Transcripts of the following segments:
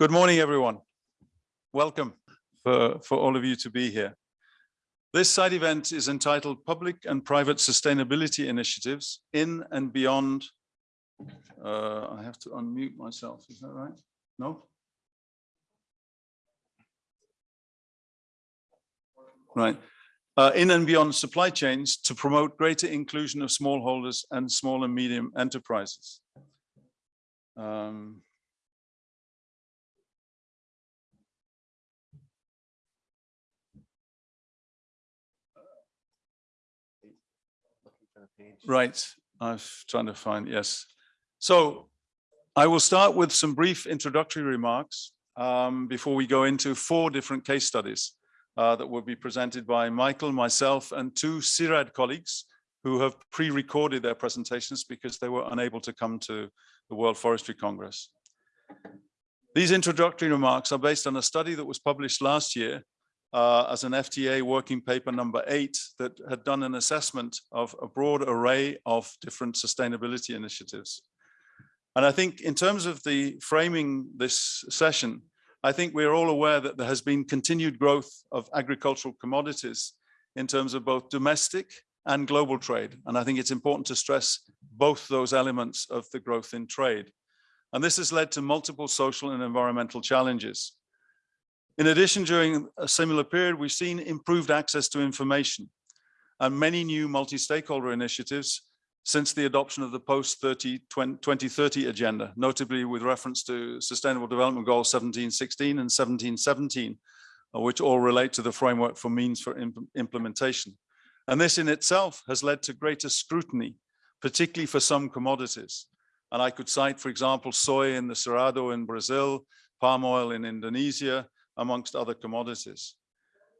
Good morning, everyone. Welcome for, for all of you to be here. This side event is entitled Public and Private Sustainability Initiatives in and Beyond. Uh, I have to unmute myself, is that right? No? Right. Uh, in and beyond supply chains to promote greater inclusion of smallholders and small and medium enterprises. Um, Right, I'm trying to find, yes. So I will start with some brief introductory remarks um, before we go into four different case studies uh, that will be presented by Michael, myself, and two CIRAD colleagues who have pre-recorded their presentations because they were unable to come to the World Forestry Congress. These introductory remarks are based on a study that was published last year uh, as an FTA working paper number eight that had done an assessment of a broad array of different sustainability initiatives. And I think in terms of the framing this session, I think we're all aware that there has been continued growth of agricultural commodities in terms of both domestic and global trade. And I think it's important to stress both those elements of the growth in trade. And this has led to multiple social and environmental challenges. In addition, during a similar period, we've seen improved access to information and many new multi-stakeholder initiatives since the adoption of the post-2030 agenda, notably with reference to Sustainable Development Goals 1716 and 1717, uh, which all relate to the framework for means for imp implementation. And this in itself has led to greater scrutiny, particularly for some commodities. And I could cite, for example, soy in the Cerrado in Brazil, palm oil in Indonesia, amongst other commodities.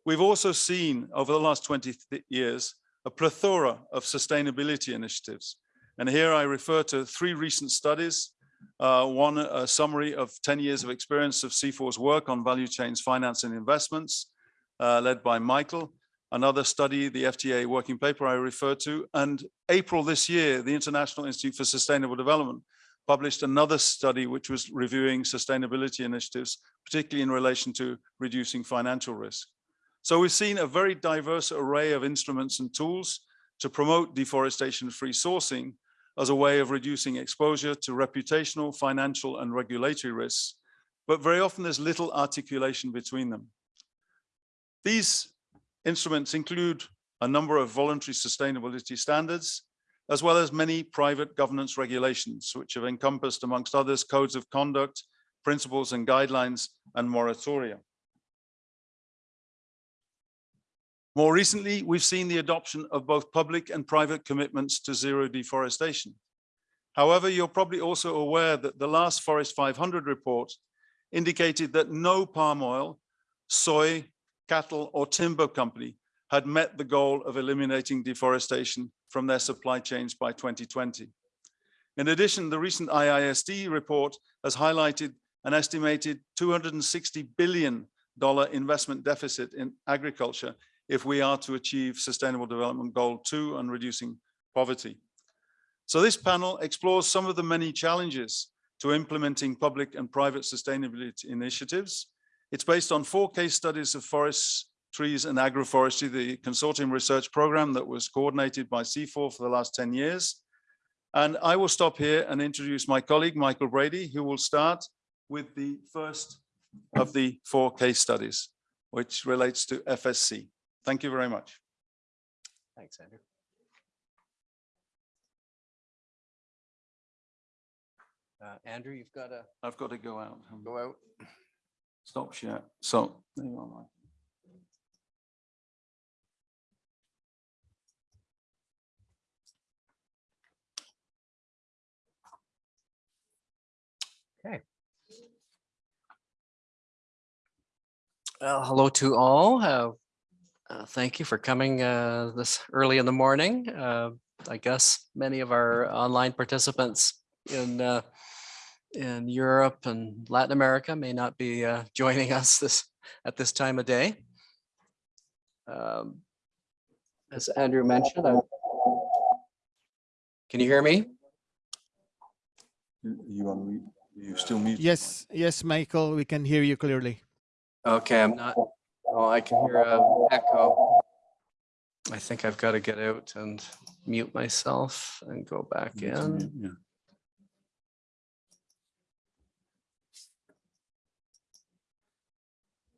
We've also seen over the last 20 years a plethora of sustainability initiatives. And here I refer to three recent studies. Uh, one, a summary of 10 years of experience of CIFOR's work on value chains, finance and investments, uh, led by Michael. Another study, the FTA working paper I refer to. And April this year, the International Institute for Sustainable Development published another study which was reviewing sustainability initiatives, particularly in relation to reducing financial risk. So we've seen a very diverse array of instruments and tools to promote deforestation-free sourcing as a way of reducing exposure to reputational, financial and regulatory risks, but very often there's little articulation between them. These instruments include a number of voluntary sustainability standards, as well as many private governance regulations, which have encompassed, amongst others, codes of conduct, principles and guidelines, and moratoria. More recently, we've seen the adoption of both public and private commitments to zero deforestation. However, you're probably also aware that the last Forest 500 report indicated that no palm oil, soy, cattle or timber company had met the goal of eliminating deforestation from their supply chains by 2020. In addition, the recent IISD report has highlighted an estimated $260 billion investment deficit in agriculture if we are to achieve Sustainable Development Goal 2 on reducing poverty. So this panel explores some of the many challenges to implementing public and private sustainability initiatives. It's based on four case studies of forests Trees and Agroforestry, the consortium research program that was coordinated by CIFOR for the last 10 years. And I will stop here and introduce my colleague, Michael Brady, who will start with the first of the four case studies, which relates to FSC. Thank you very much. Thanks, Andrew. Uh, Andrew, you've got to I've got to go out. go out. Stop share. So, there you are, Mike. Well, hello to all. Uh, uh, thank you for coming uh, this early in the morning. Uh, I guess many of our online participants in uh, in Europe and Latin America may not be uh, joining us this at this time of day. Um, as Andrew mentioned, I, can you hear me? You on You still mute? Yes, yes, Michael, we can hear you clearly. Okay, I'm not, oh, I can hear a echo. I think I've got to get out and mute myself and go back You in. mute, Yeah.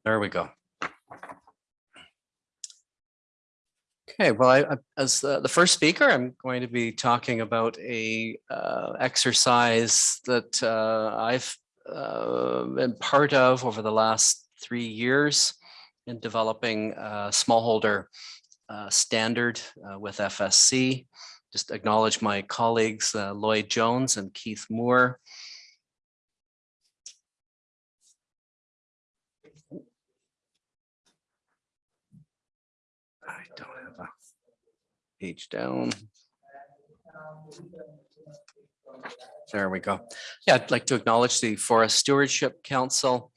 There we go. Okay, well, I, I- as the, the first speaker, I'm going to be talking about a uh, exercise that uh, I've uh, been part of over the last three years in developing a smallholder uh, standard uh, with FSC. Just acknowledge my colleagues uh, Lloyd Jones and Keith Moore. I don't have a page down. There we go. Yeah, I'd like to acknowledge the Forest Stewardship Council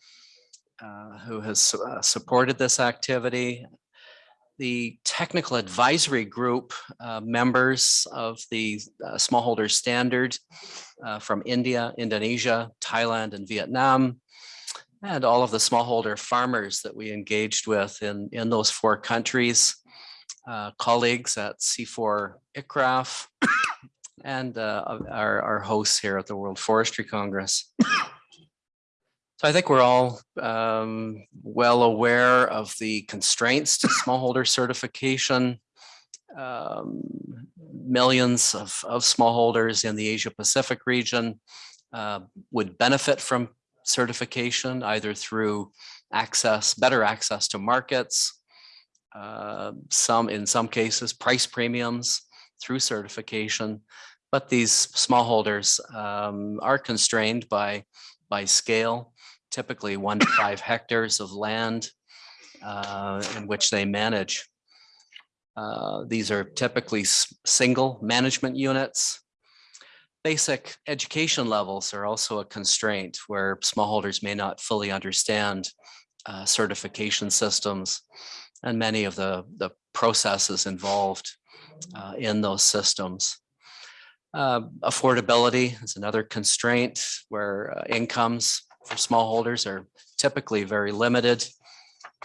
uh, who has uh, supported this activity. The technical advisory group uh, members of the uh, smallholder standard uh, from India, Indonesia, Thailand, and Vietnam, and all of the smallholder farmers that we engaged with in, in those four countries, uh, colleagues at CIFOR ICRAF, and our, our hosts here at the World Forestry Congress. So I think we're all um, well aware of the constraints to smallholder certification. Um, Millions of, of smallholders in the Asia Pacific region uh, would benefit from certification either through access, better access to markets, uh, some, in some cases, price premiums through certification. But these smallholders um, are constrained by, by scale, typically one to five hectares of land uh, in which they manage. Uh, These are typically single management units. Basic education levels are also a constraint where smallholders may not fully understand uh, certification systems and many of the, the processes involved uh, in those systems. Uh, Affordability is another constraint where uh, incomes for smallholders are typically very limited.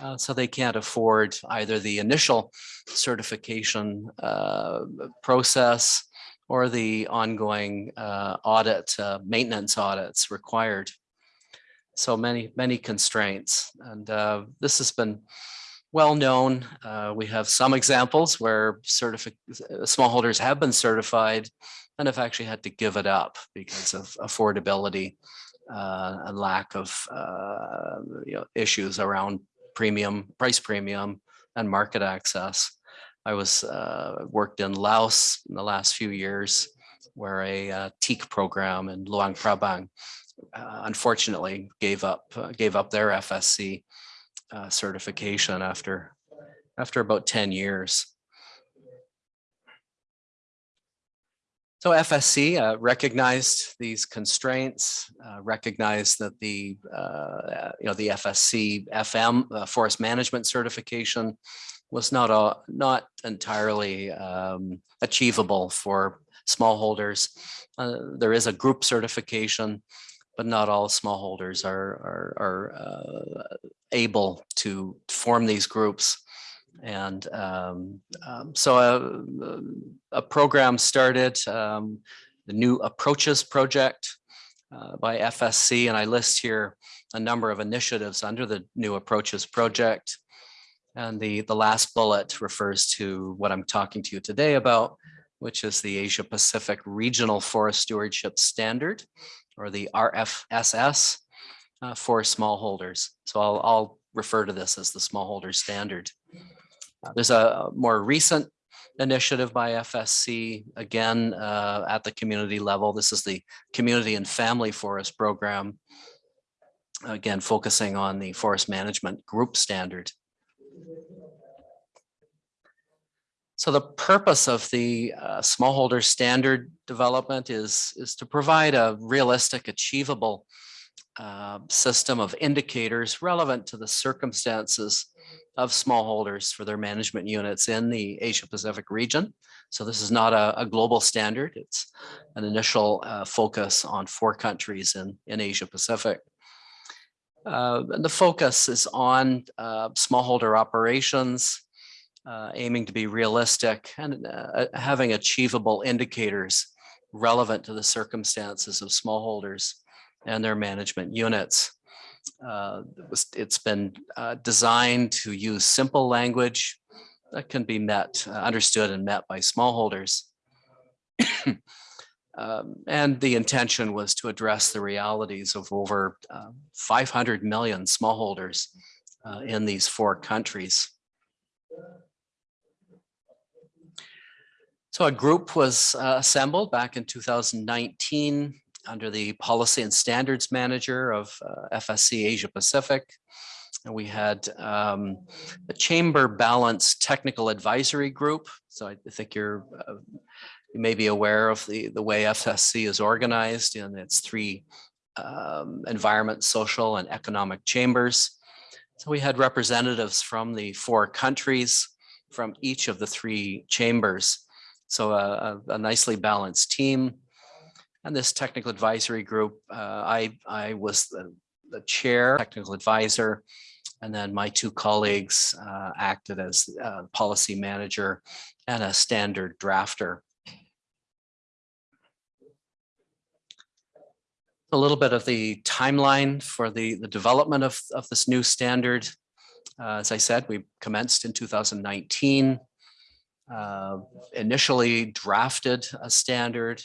uh, So they can't afford either the initial certification uh, process or the ongoing uh, audit, uh, maintenance audits required. So many, many constraints. And uh, this has been well known. Uh, We have some examples where smallholders have been certified and have actually had to give it up because of affordability uh, and lack of uh, you know, issues around premium, price premium and market access. I was uh, worked in Laos in the last few years where a teak program in Luang Prabang uh, unfortunately gave up, uh, gave up their FSC uh, certification after, after about 10 years. So FSC uh, recognized these constraints, uh, recognized that the, uh, you know, the FSC FM uh, Forest Management Certification was not a, not entirely um, achievable for smallholders. Uh, There is a group certification, but not all smallholders are, are, are uh, able to form these groups. And um, um, so a, a program started, um, the New Approaches Project uh, by FSC, and I list here a number of initiatives under the New Approaches Project. And the, the last bullet refers to what I'm talking to you today about, which is the Asia Pacific Regional Forest Stewardship Standard, or the RFSS uh, for smallholders. So I'll, I'll refer to this as the smallholder standard. Uh, There's a more recent initiative by FSC, again, uh, at the community level. This is the Community and Family Forest Program. Again, focusing on the forest management group standard. So the purpose of the uh, smallholder standard development is, is to provide a realistic, achievable uh, system of indicators relevant to the circumstances of smallholders for their management units in the Asia Pacific region. So this is not a, a global standard. It's an initial uh, focus on four countries in, in Asia Pacific. Uh, and the focus is on uh, smallholder operations, uh, aiming to be realistic and uh, having achievable indicators relevant to the circumstances of smallholders and their management units. Uh, it's been uh, designed to use simple language that can be met, uh, understood and met by smallholders. Um, and the intention was to address the realities of over uh, 500 million smallholders uh, in these four countries. So a group was uh, assembled back in 2019 under the Policy and Standards Manager of uh, FSC Asia Pacific. And we had um, the Chamber Balance Technical Advisory Group. So I think you're uh, you may be aware of the, the way FSC is organized in its three um, environment, social and economic chambers. So we had representatives from the four countries from each of the three chambers. So a, a nicely balanced team. And this technical advisory group, uh, I, I was the, the chair, technical advisor, and then my two colleagues uh, acted as uh, policy manager and a standard drafter. A little bit of the timeline for the, the development of, of this new standard. Uh, as I said, we commenced in 2019 uh, initially drafted a standard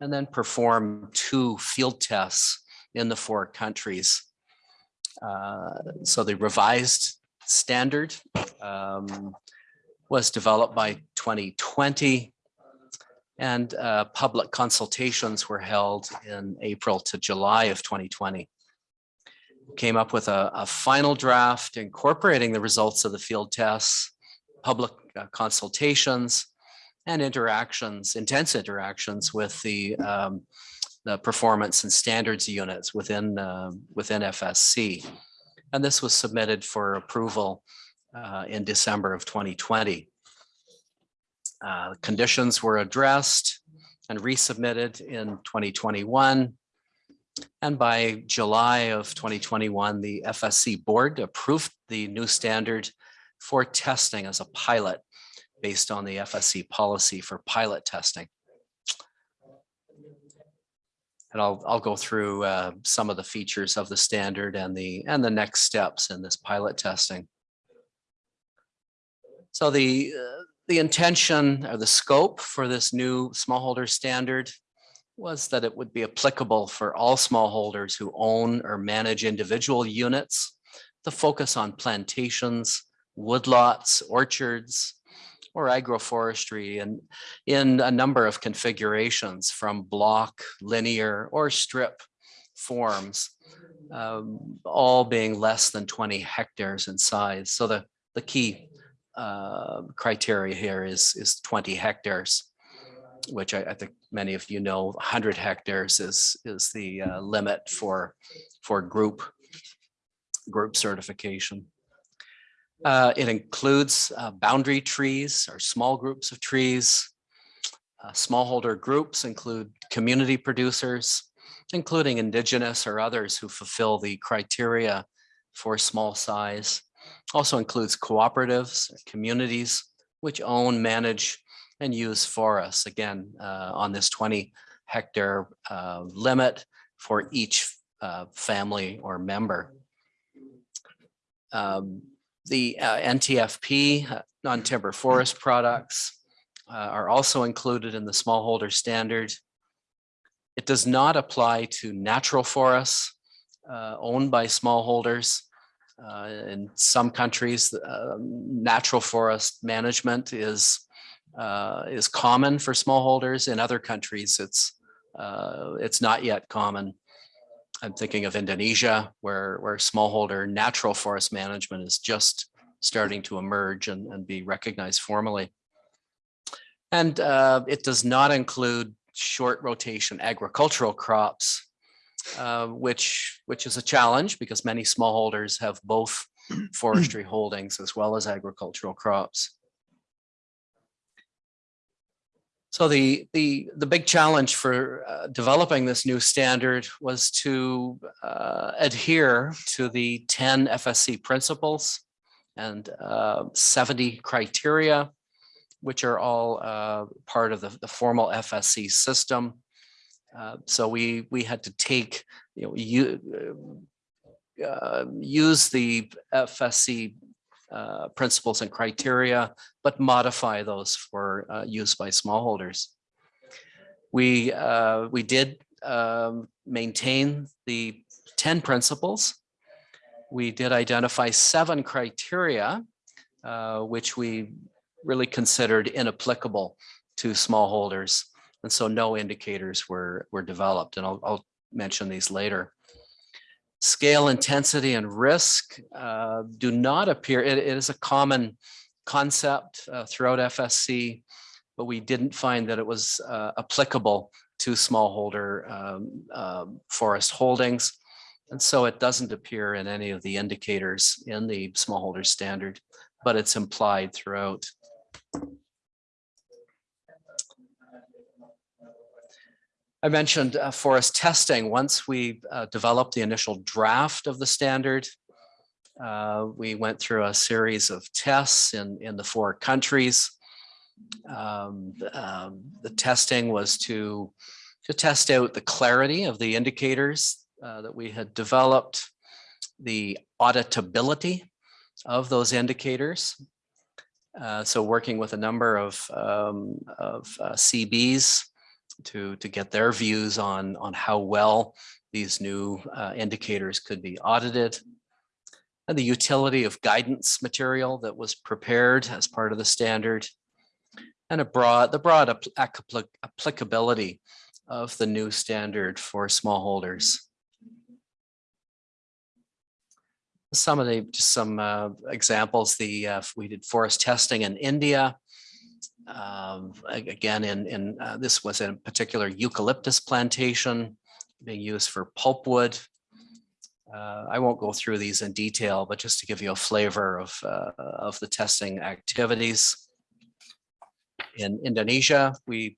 and then performed two field tests in the four countries. Uh, so the revised standard um, was developed by 2020 and uh, public consultations were held in April to July of 2020. Came up with a, a final draft incorporating the results of the field tests public uh, consultations and interactions, intense interactions with the, um, the performance and standards units within, uh, within FSC. And this was submitted for approval uh, in December of 2020. Uh, conditions were addressed and resubmitted in 2021. And by July of 2021, the FSC board approved the new standard for testing as a pilot based on the FSC policy for pilot testing. And I'll, I'll go through uh, some of the features of the standard and the, and the next steps in this pilot testing. So the, uh, the intention or the scope for this new smallholder standard was that it would be applicable for all smallholders who own or manage individual units the focus on plantations, woodlots, orchards, or agroforestry and in a number of configurations from block, linear, or strip forms, um, all being less than 20 hectares in size. So the, the key uh, criteria here is, is 20 hectares, which I, I, think many of you know 100 hectares is, is the uh, limit for, for group, group certification. Uh, it includes uh, boundary trees or small groups of trees. Uh, smallholder groups include community producers, including indigenous or others who fulfill the criteria for small size. Also includes cooperatives, communities, which own, manage, and use forests, again, uh, on this 20 hectare uh, limit for each uh, family or member. Um, the uh, NTFP, uh, non-timber forest products, uh, are also included in the smallholder standard. It does not apply to natural forests uh, owned by smallholders. Uh, in some countries, uh, natural forest management is is common for smallholders. In other countries, it's it's not yet common. I'm thinking of Indonesia, where, where smallholder natural forest management is just starting to emerge and, and be recognized formally. And uh, it does not include short rotation agricultural crops uh, which, which is a challenge because many smallholders have both forestry holdings as well as agricultural crops. So the, the, the big challenge for uh, developing this new standard was to uh, adhere to the 10 FSC principles and uh, 70 criteria, which are all uh, part of the, the formal FSC system. Uh, So we, we had to take, you know, you, uh, use the FSC uh, principles and criteria, but modify those for uh, use by smallholders. We, uh, we did um, maintain the 10 principles. We did identify seven criteria, uh, which we really considered inapplicable to smallholders. And so no indicators were, were developed, and I'll, I'll mention these later scale intensity and risk uh, do not appear, it, it is a common concept uh, throughout FSC, but we didn't find that it was uh, applicable to smallholder um, um, forest holdings. And so it doesn't appear in any of the indicators in the smallholder standard, but it's implied throughout. I mentioned uh, forest testing. Once we uh, developed the initial draft of the standard, uh, we went through a series of tests in, in the four countries. Um, um, the testing was to, to test out the clarity of the indicators uh, that we had developed, the auditability of those indicators. Uh, so working with a number of, um, of uh, CBs to, to get their views on, on how well these new uh, indicators could be audited. And the utility of guidance material that was prepared as part of the standard. And a broad, the broad applic applicability of the new standard for smallholders. Some of the, just some uh, examples, the, uh, we did forest testing in India um, again, in, in uh, this was a particular eucalyptus plantation being used for pulpwood. Uh, I won't go through these in detail, but just to give you a flavor of, uh, of the testing activities. In Indonesia, we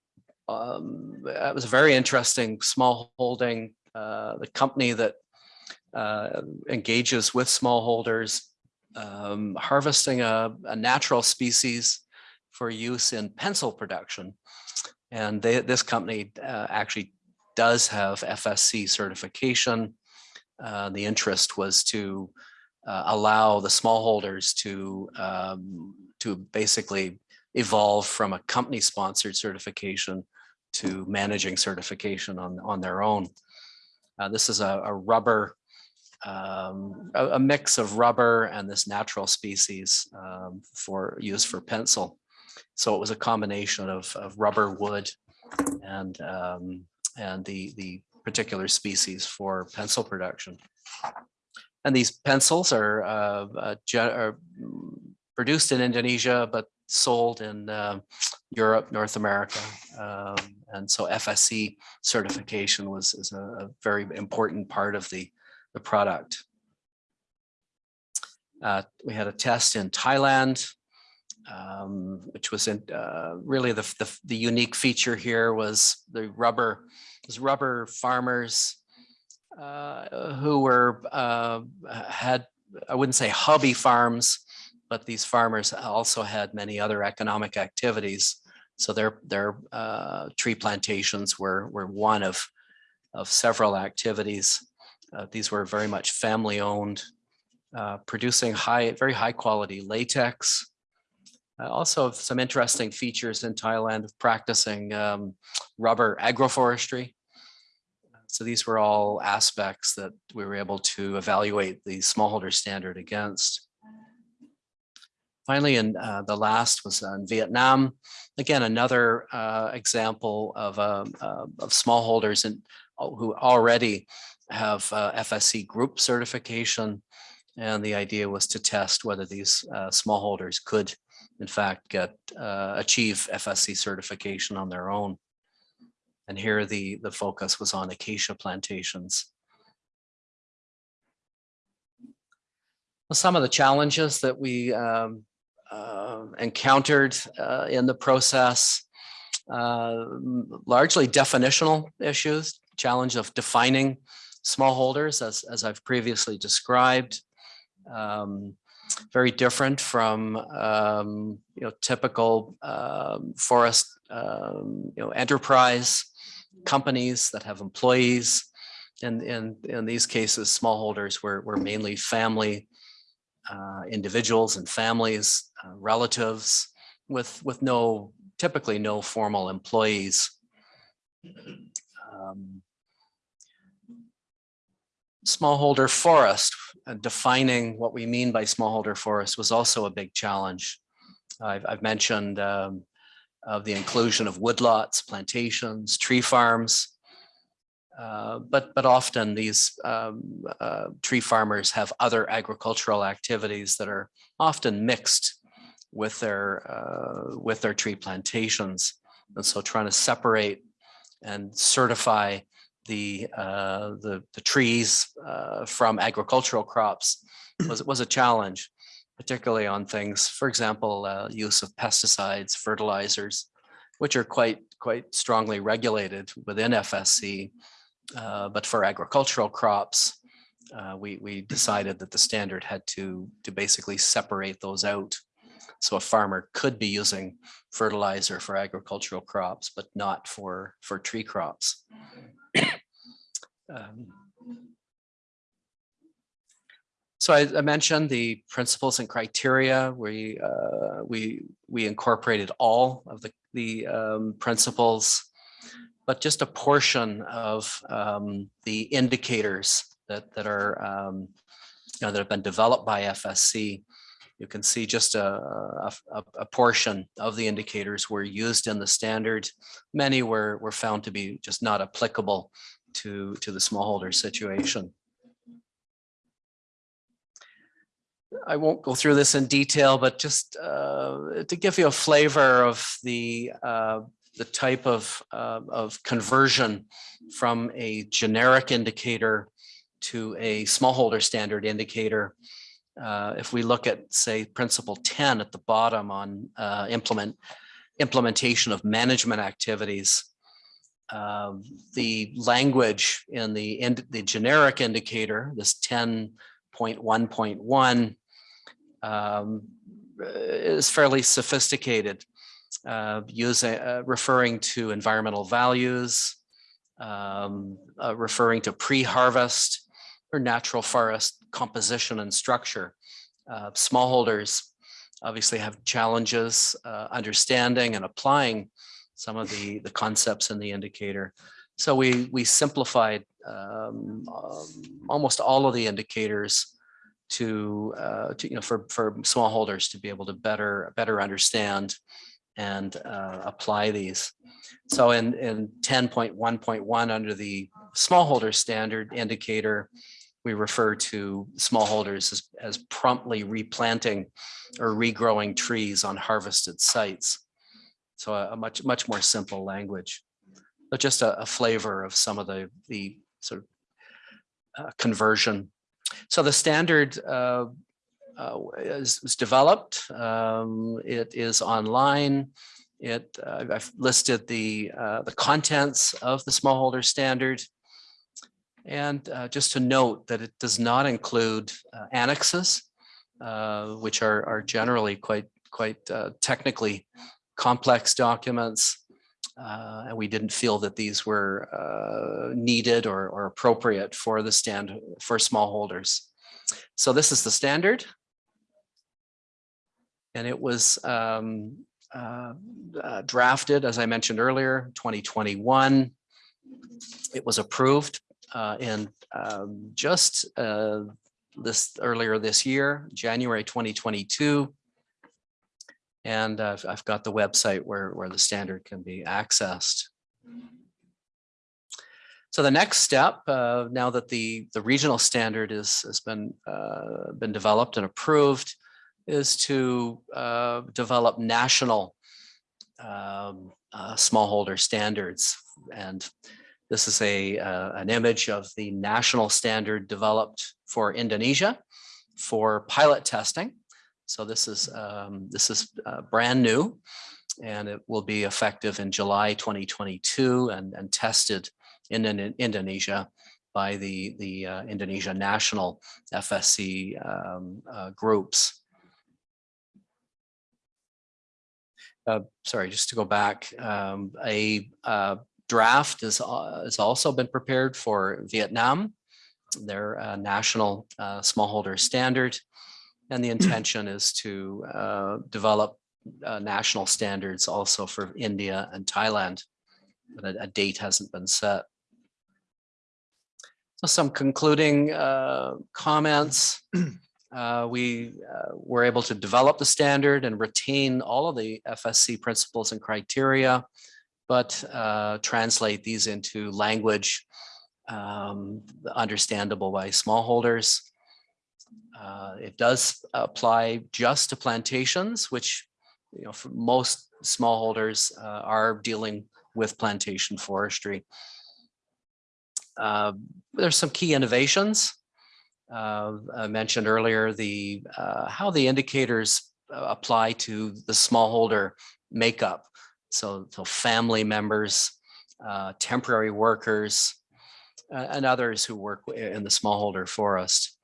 um, it was a very interesting small holding. Uh, the company that uh, engages with smallholders um, harvesting a, a natural species for use in pencil production. And they, this company uh, actually does have FSC certification. Uh, the interest was to uh, allow the smallholders to, um, to basically evolve from a company sponsored certification to managing certification on, on their own. Uh, this is a, a rubber, um, a, a, mix of rubber and this natural species um, for use for pencil. So it was a combination of, of rubber, wood, and um, and the the particular species for pencil production. And these pencils are, uh, uh, are produced in Indonesia, but sold in uh, Europe, North America. Um, and so FSC certification was is a, a, very important part of the, the product. Uh, we had a test in Thailand um, which was in, uh, really the, the, the unique feature here was the rubber, was rubber farmers uh, who were uh, had I wouldn't say hobby farms, but these farmers also had many other economic activities. So their their uh, tree plantations were were one of of several activities. Uh, these were very much family owned, uh, producing high very high quality latex, also some interesting features in Thailand of practicing um, rubber agroforestry. So these were all aspects that we were able to evaluate the smallholder standard against. Finally, and uh, the last was in Vietnam. Again, another uh, example of, uh, of smallholders and uh, who already have uh, FSC group certification. And the idea was to test whether these uh, smallholders could in fact, get uh, achieve FSC certification on their own. And here the, the focus was on acacia plantations. Some of the challenges that we um, uh, encountered uh, in the process, uh, largely definitional issues, challenge of defining smallholders as, as I've previously described, um, very different from um, you know typical um, forest um, you know enterprise companies that have employees. And in in these cases, smallholders were were mainly family uh, individuals and families, uh, relatives, with with no typically no formal employees. Um, smallholder forest, defining what we mean by smallholder forest was also a big challenge. I've, I've mentioned um, of the inclusion of woodlots, plantations, tree farms. Uh, but but often these um, uh, tree farmers have other agricultural activities that are often mixed with their uh, with their tree plantations, and so trying to separate and certify the uh, the, the trees uh, from agricultural crops was was a challenge, particularly on things, for example, uh, use of pesticides, fertilizers, which are quite quite strongly regulated within FSC. Uh, but for agricultural crops, uh, we we decided that the standard had to to basically separate those out. So a farmer could be using fertilizer for agricultural crops, but not for for tree crops. Um, so I, I mentioned the principles and criteria. We uh, we we incorporated all of the the um, principles, but just a portion of um, the indicators that that are um, you know that have been developed by FSC. You can see just a, a, a portion of the indicators were used in the standard. Many were were found to be just not applicable to, to the smallholder situation. I won't go through this in detail, but just uh, to give you a flavor of the uh, the type of uh, of conversion from a generic indicator to a smallholder standard indicator. Uh, if we look at, say, principle 10 at the bottom on uh, implement implementation of management activities, um, the language in the in the generic indicator, this 10.1.1, um, is fairly sophisticated, uh, using uh, referring to environmental values, um, uh, referring to pre-harvest or natural forest composition and structure. Uh, smallholders obviously have challenges uh, understanding and applying some of the, the concepts in the indicator. So we, we simplified um, um, almost all of the indicators to, uh, to, you know, for, for smallholders to be able to better, better understand and uh, apply these. So in, in 10.1.1 under the smallholder standard indicator, we refer to smallholders as, as promptly replanting or regrowing trees on harvested sites. So a, a much, much more simple language, but just a, a flavor of some of the, the sort of uh, conversion. So the standard uh, uh, is, is developed. Um, it is online. It uh, I've listed the uh, the contents of the smallholder standard. And uh, just to note that it does not include uh, annexes, uh, which are, are generally quite quite uh, technically complex documents. Uh, and we didn't feel that these were uh, needed or, or appropriate for the stand for smallholders. So this is the standard. And it was um, drafted, as I mentioned earlier, 2021. It was approved uh, in um, just uh, this earlier this year, January 2022. And I've, I've got the website where, where the standard can be accessed. So the next step, uh, now that the, the regional standard is, has been, uh, been developed and approved, is to uh, develop national um, uh, smallholder standards. And this is a uh, an image of the national standard developed for Indonesia for pilot testing. So this is um, this is uh, brand new and it will be effective in July 2022 and, and tested in, in Indonesia by the, the uh, Indonesia national FSC um, uh, groups. Uh, sorry, just to go back, um, a uh, draft is, uh, has also been prepared for Vietnam, their uh, national uh, smallholder standard. And the intention is to uh, develop uh, national standards also for India and Thailand, but a, a date hasn't been set. So some concluding uh, comments. Uh, we uh, were able to develop the standard and retain all of the FSC principles and criteria, but uh, translate these into language um, understandable by smallholders. Uh, it does apply just to plantations, which you know, most smallholders uh, are dealing with plantation forestry. Uh, there's some key innovations. Uh, I mentioned earlier the uh, how the indicators apply to the smallholder makeup. So, so family members, uh, temporary workers, and others who work in the smallholder forest.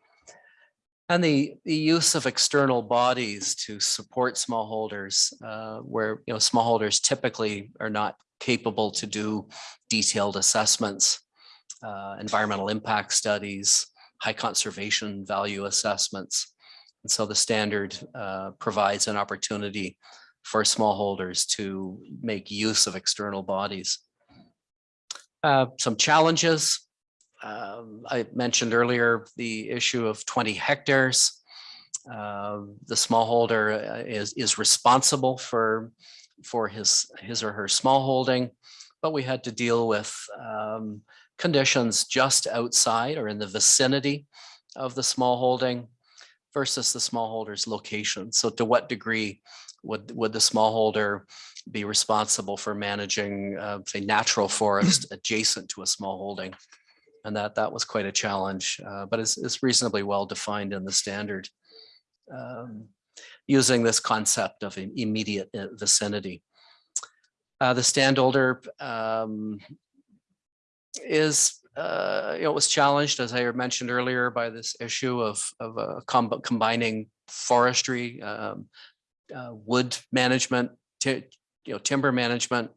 And the, the use of external bodies to support smallholders, uh, where you know smallholders typically are not capable to do detailed assessments, uh, environmental impact studies, high conservation value assessments. And so the standard uh, provides an opportunity for smallholders to make use of external bodies. Uh, some challenges, um, I mentioned earlier the issue of 20 hectares. Uh, the smallholder uh, is is responsible for for his his or her smallholding, but we had to deal with um, conditions just outside or in the vicinity of the smallholding versus the smallholder's location. So to what degree would would the smallholder be responsible for managing, uh, say, natural forest adjacent to a small holding and that that was quite a challenge, uh, but it's, it's reasonably well defined in the standard um, using this concept of immediate uh, vicinity. Uh, the standholder um, is, uh, you know, was challenged, as I mentioned earlier, by this issue of, of uh, com combining forestry, um, uh, wood management, you know, timber management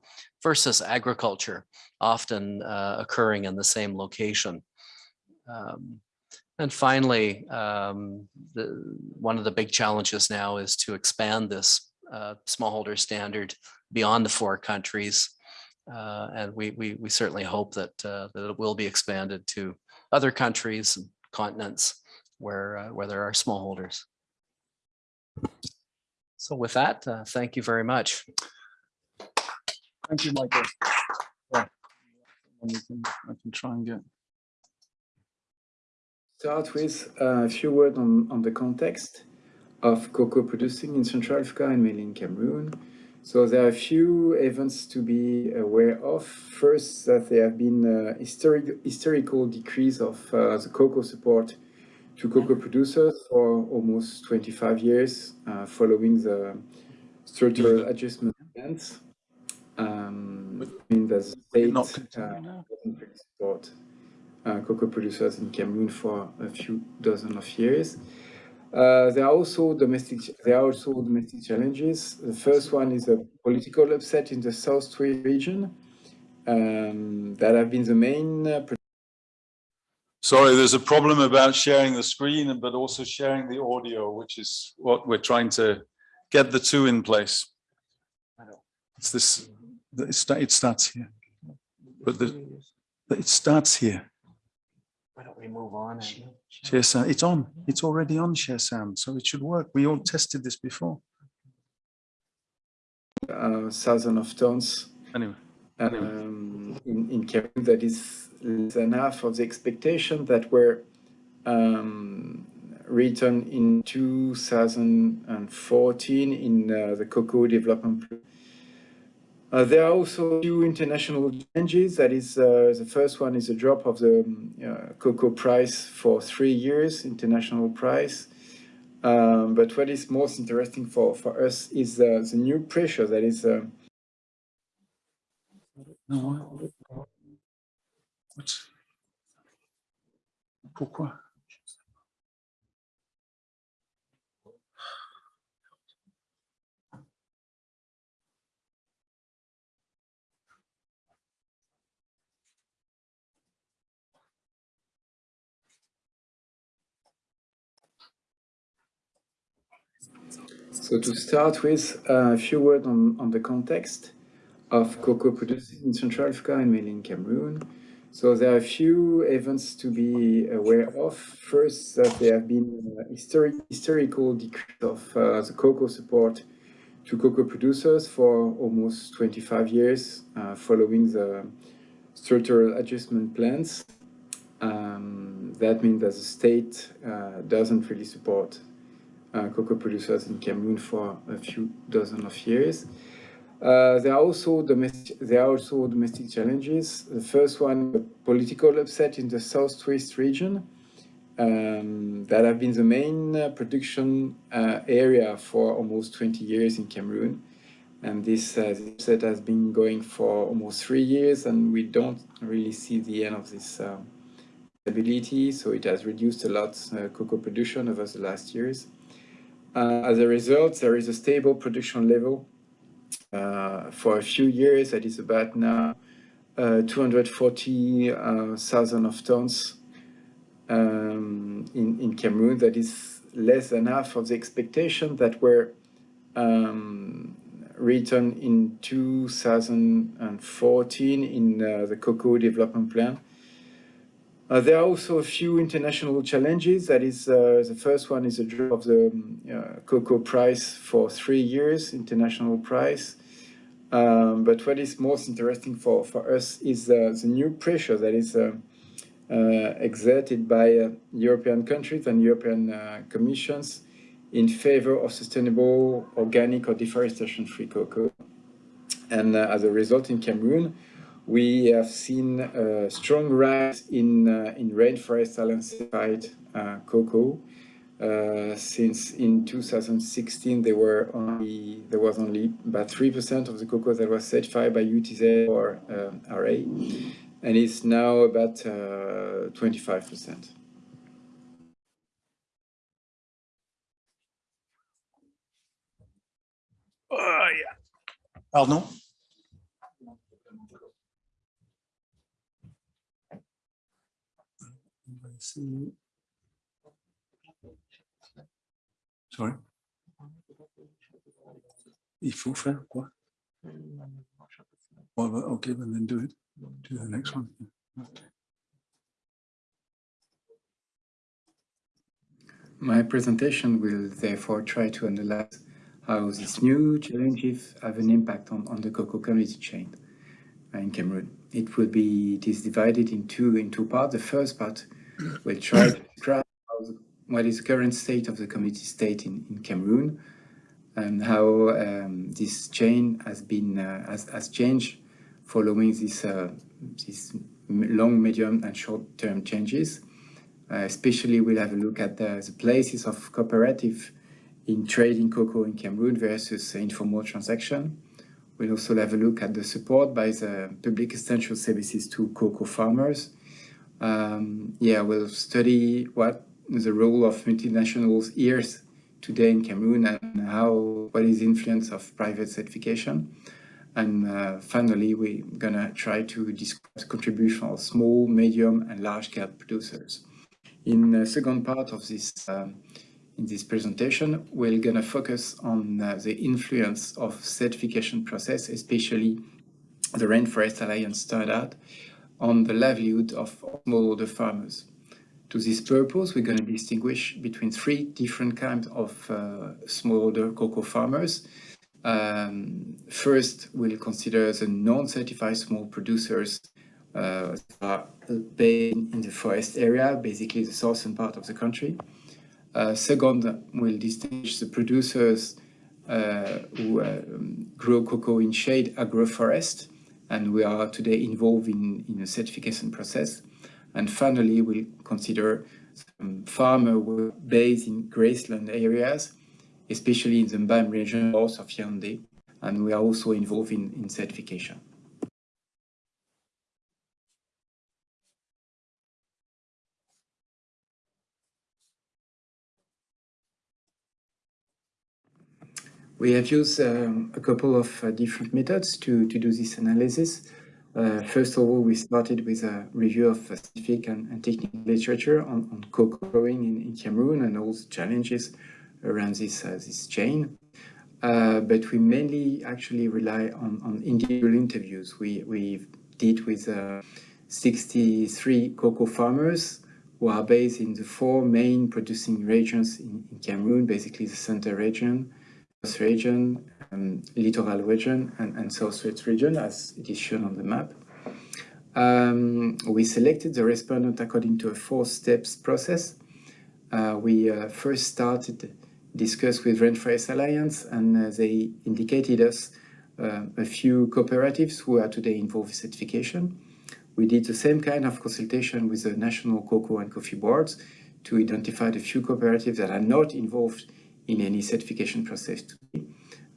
versus agriculture often uh, occurring in the same location. Um, and finally, um, the, one of the big challenges now is to expand this uh, smallholder standard beyond the four countries. Uh, and we, we, we certainly hope that, uh, that it will be expanded to other countries and continents where, uh, where there are smallholders. So with that, uh, thank you very much. Thank you, Michael. Yeah. And we can- I can try and get. start with a few words on, on the context of cocoa producing in Central Africa and mainly in Cameroon. So there are a few events to be aware of. First, that there have been a historic, historical decrease of uh, the cocoa support to cocoa producers for almost 25 years uh, following the structural adjustment plans. Um, I mean, the state Not uh, continue now. doesn't really support uh, cocoa producers in Cameroon for a few dozen of years. Uh, there are also domestic. There are also domestic challenges. The first one is a political upset in the Southwest region um, that have been the main. Sorry, there's a problem about sharing the screen, but also sharing the audio, which is what we're trying to get the two in place. It's this, it sta- it starts here, but the, it starts here. Why don't we move on? and- Share sound, it's on, it's already on share sound, so it should work. We all tested this before. uh, thousand of tons Anyway, um, in, in Cameroon that is than half of the expectation that were um, written in 2014 in uh, the cocoa development plan. Uh, there are also few international changes. That is, uh, the first one is a drop of the um, uh, cocoa price for three years, international price. Um, but what is most interesting for, for us is uh, the new pressure that is uh, No, Pourquoi? So to start with, uh, a few words on, on the context of cocoa producing in Central Africa and mainly in Cameroon. So there are a few events to be aware of. First, that there have been uh, historic, historical decrease of uh, the cocoa support to cocoa producers for almost 25 years uh, following the structural adjustment plans. Um, that means that the state uh, doesn't really support uh, cocoa producers in Cameroon for a few dozen of years. Uh, there are also domestic there are also domestic challenges. The first one, political upset in the southwest region, um, that have been the main uh, production uh, area for almost 20 years in Cameroon. And this uh, upset has been going for almost three years, and we don't really see the end of this uh, stability. So it has reduced a lot cocoa production over the last years. As a result, there is a stable production level for a few years that is about now uh, 240,000 of tons um, in, in Cameroon. That is less than half of the expectation that were um, written in 2014 in uh, the Cocoa Development Plan. Uh, there are also a few international challenges. That is, uh, the first one is a drop of the um, uh, cocoa price for three years, international price. Um, but what is most interesting for, for us is uh, the new pressure that is uh, uh, exerted by European countries and European commissions in favor of sustainable, organic or deforestation-free cocoa. And as a result in Cameroon, we have seen a strong rise in, uh, in Rainforest Alliance certified uh, cocoa. Uh, since in 2016 there were only there was only about three percent of the cocoa that was certified by UTZ or um, RA, and it's now about 25 percent. Ah, yeah. Pardon? see. Sorry. Il faut faire quoi? Well, okay, well, then do it. Do the next one. Okay. My presentation will therefore try to analyze how these new challenges have an impact on, on the cocoa community chain in Cameroon. It will be it is divided in two in two parts. The first part will try to describe what is the current state of the community state in, in Cameroon and how um, this chain has been uh, has, has changed following this uh, these long, medium and short-term changes. Uh, especially we'll have a look at the, the, places of cooperative in trading cocoa in Cameroon versus informal transaction. We'll also have a look at the support by the public essential services to cocoa farmers um, yeah, we'll study what the role of multinationals is today in Cameroon and how what is the influence of private certification. And uh, finally, we're gonna try to describe the contribution of small, medium, and large-scale producers. In the second part of this um, in this presentation, we're gonna focus on uh, the influence of certification process, especially the Rainforest Alliance standard on the livelihood of smallholder farmers. To this purpose, we're going to distinguish between three different kinds of uh, smallholder cocoa farmers. Um, first, we'll consider the non-certified small producers uh, are based in the forest area, basically the southern part of the country. Uh, second, we'll distinguish the producers uh, who um, grow cocoa in shade agroforest, and we are today involved in, in a certification process. And finally, we'll consider some farmer work based in grassland areas, especially in the Mbam region north of Yaoundé, and we are also involved in, in certification. We have used um, a couple of uh, different methods to, to do this analysis. Uh, first of all, we started with a review of scientific and, and, technical literature on, on cocoa growing in, in, Cameroon and all the challenges around this, uh, this chain. Uh, but we mainly actually rely on, on individual interviews. We, we did with uh, 63 cocoa farmers who are based in the four main producing regions in, in Cameroon, basically the center region, region, um, littoral region, and, and southwest region, as it is shown on the map. Um, we selected the respondent according to a four steps process. Uh, we uh, first started discuss with Rainforest Alliance, and uh, they indicated us uh, a few cooperatives who are today involved in certification. We did the same kind of consultation with the national cocoa and coffee boards to identify the few cooperatives that are not involved in any certification process.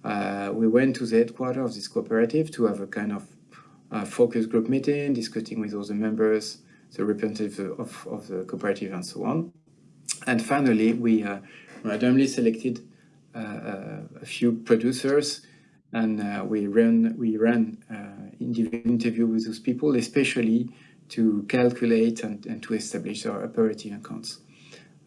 Uh, we went to the headquarters of this cooperative to have a kind of uh, focus group meeting, discussing with all the members, the representatives of, of the cooperative and so on. And finally, we uh, randomly selected uh, uh, a few producers and uh, we ran, we ran individual interview with those people, especially to calculate and, and to establish our operating accounts.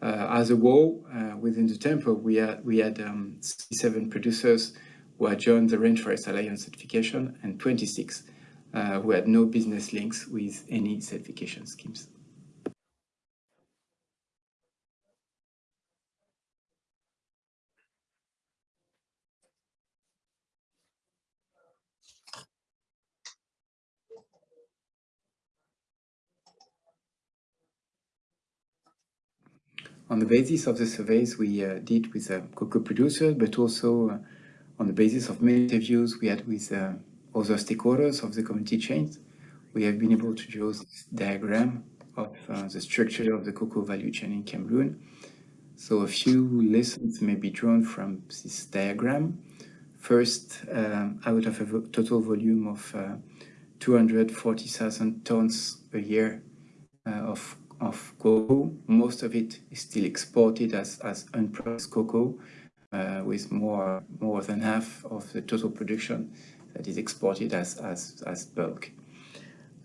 Uh, as a whole, uh, within the temple, we had, we had um, 67 producers who had joined the Rainforest Alliance certification and 26 uh, who had no business links with any certification schemes. on the basis of the surveys we uh, did with uh, cocoa producers, but also uh, on the basis of many interviews we had with uh, other stakeholders of the community chains, we have been able to draw this diagram of uh, the structure of the cocoa value chain in Cameroon. So a few lessons may be drawn from this diagram. First, um, out of a total volume of uh, 240,000 tons a year of of cocoa. Most of it is still exported as, as unprocessed cocoa, uh, with more, more than half of the total production that is exported as, as, as bulk.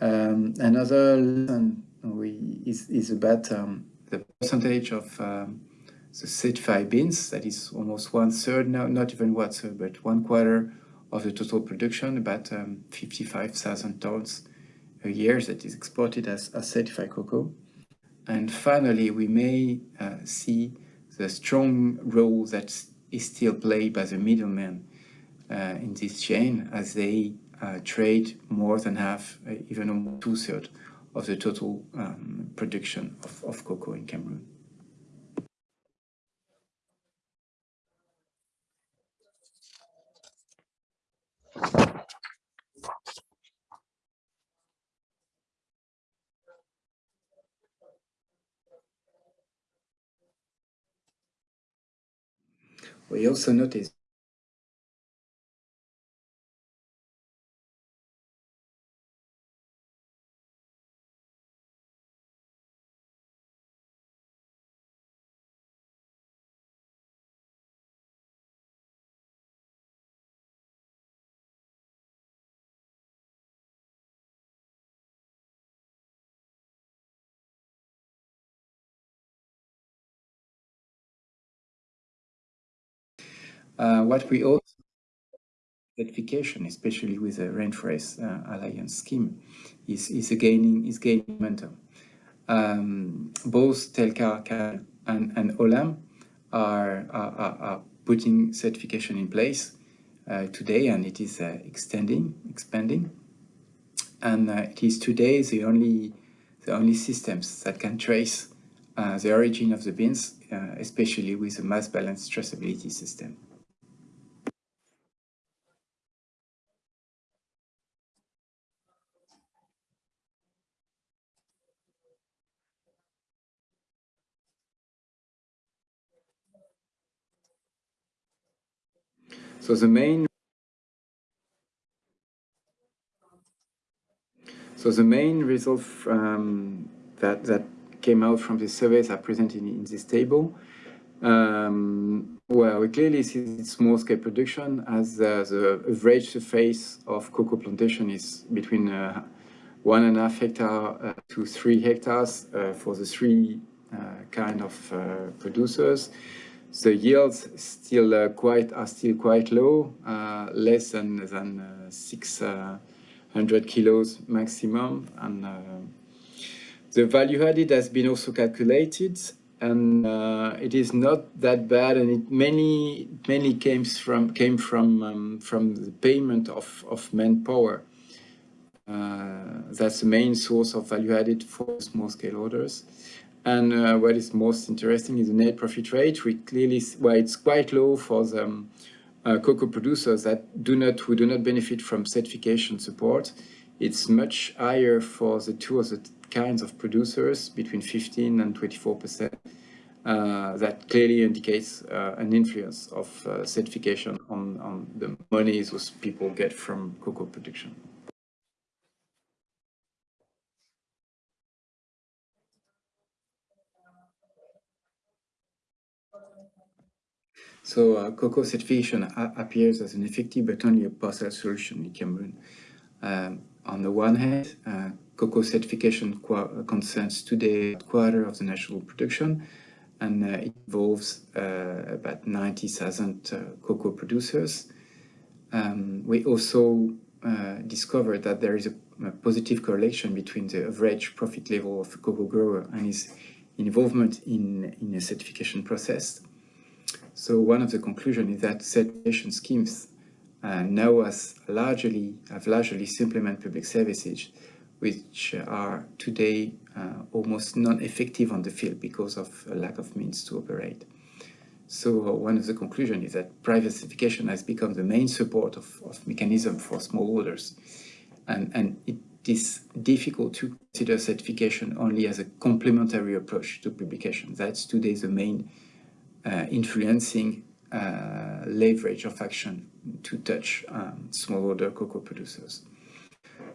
Um, another lesson we, is, is about um, the percentage of um, the certified beans, that is almost one third, now, not even one third, but one quarter of the total production, about um, 55,000 tons a year that is exported as, as certified cocoa. And finally, we may uh, see the strong role that is still played by the middlemen uh, in this chain as they uh, trade more than half, uh, even two-thirds of the total um, production of, of cocoa in Cameroon. We also notice Uh, what we also certification, especially with the Rainforest uh, Alliance scheme, is, is gaining is gaining momentum. Um, both Telcar and, and Olam are, are, are, putting certification in place uh, today, and it is uh, extending, expanding. And uh, it is today the only the only systems that can trace uh, the origin of the beans, especially with the mass balance traceability system. So the main So the main result um, that, that came out from the surveys are presented in, this table. Um, well, we clearly see small scale production as uh, the average surface of cocoa plantation is between uh, one and a half hectare uh, to three hectares uh, for the three uh, kind of uh, producers. The yields still quite are still quite low, less than than six 100 kilos maximum. And uh, the value added has been also calculated. And uh, it is not that bad. And it mainly mainly came from came from um, from the payment of of manpower. Uh, that's the main source of value added for small scale orders and uh, what is most interesting is the net profit rate we clearly well it's quite low for the um, uh, cocoa producers that do not who do not benefit from certification support. It's much higher for the two other kinds of producers, between 15 and 24 percent. Uh, that clearly indicates uh, an influence of uh, certification on, on the monies those people get from cocoa production. So uh, cocoa certification appears as an effective but only a partial solution in Cameroon. Um, on the one hand, uh, cocoa certification concerns today a quarter of the national production and uh, it involves uh, about 90,000 uh, cocoa producers. Um, we also uh, discovered that there is a, a, positive correlation between the average profit level of a cocoa grower and his involvement in, in a certification process. So one of the conclusions is that certification schemes uh, now has largely, have largely implemented public services which are today uh, almost non-effective on the field because of a lack of means to operate. So one of the conclusions is that private certification has become the main support of, of mechanism for smallholders. And, and it is difficult to consider certification only as a complementary approach to publication. That's today the main influencing uh, leverage of action to touch um, smallholder cocoa producers.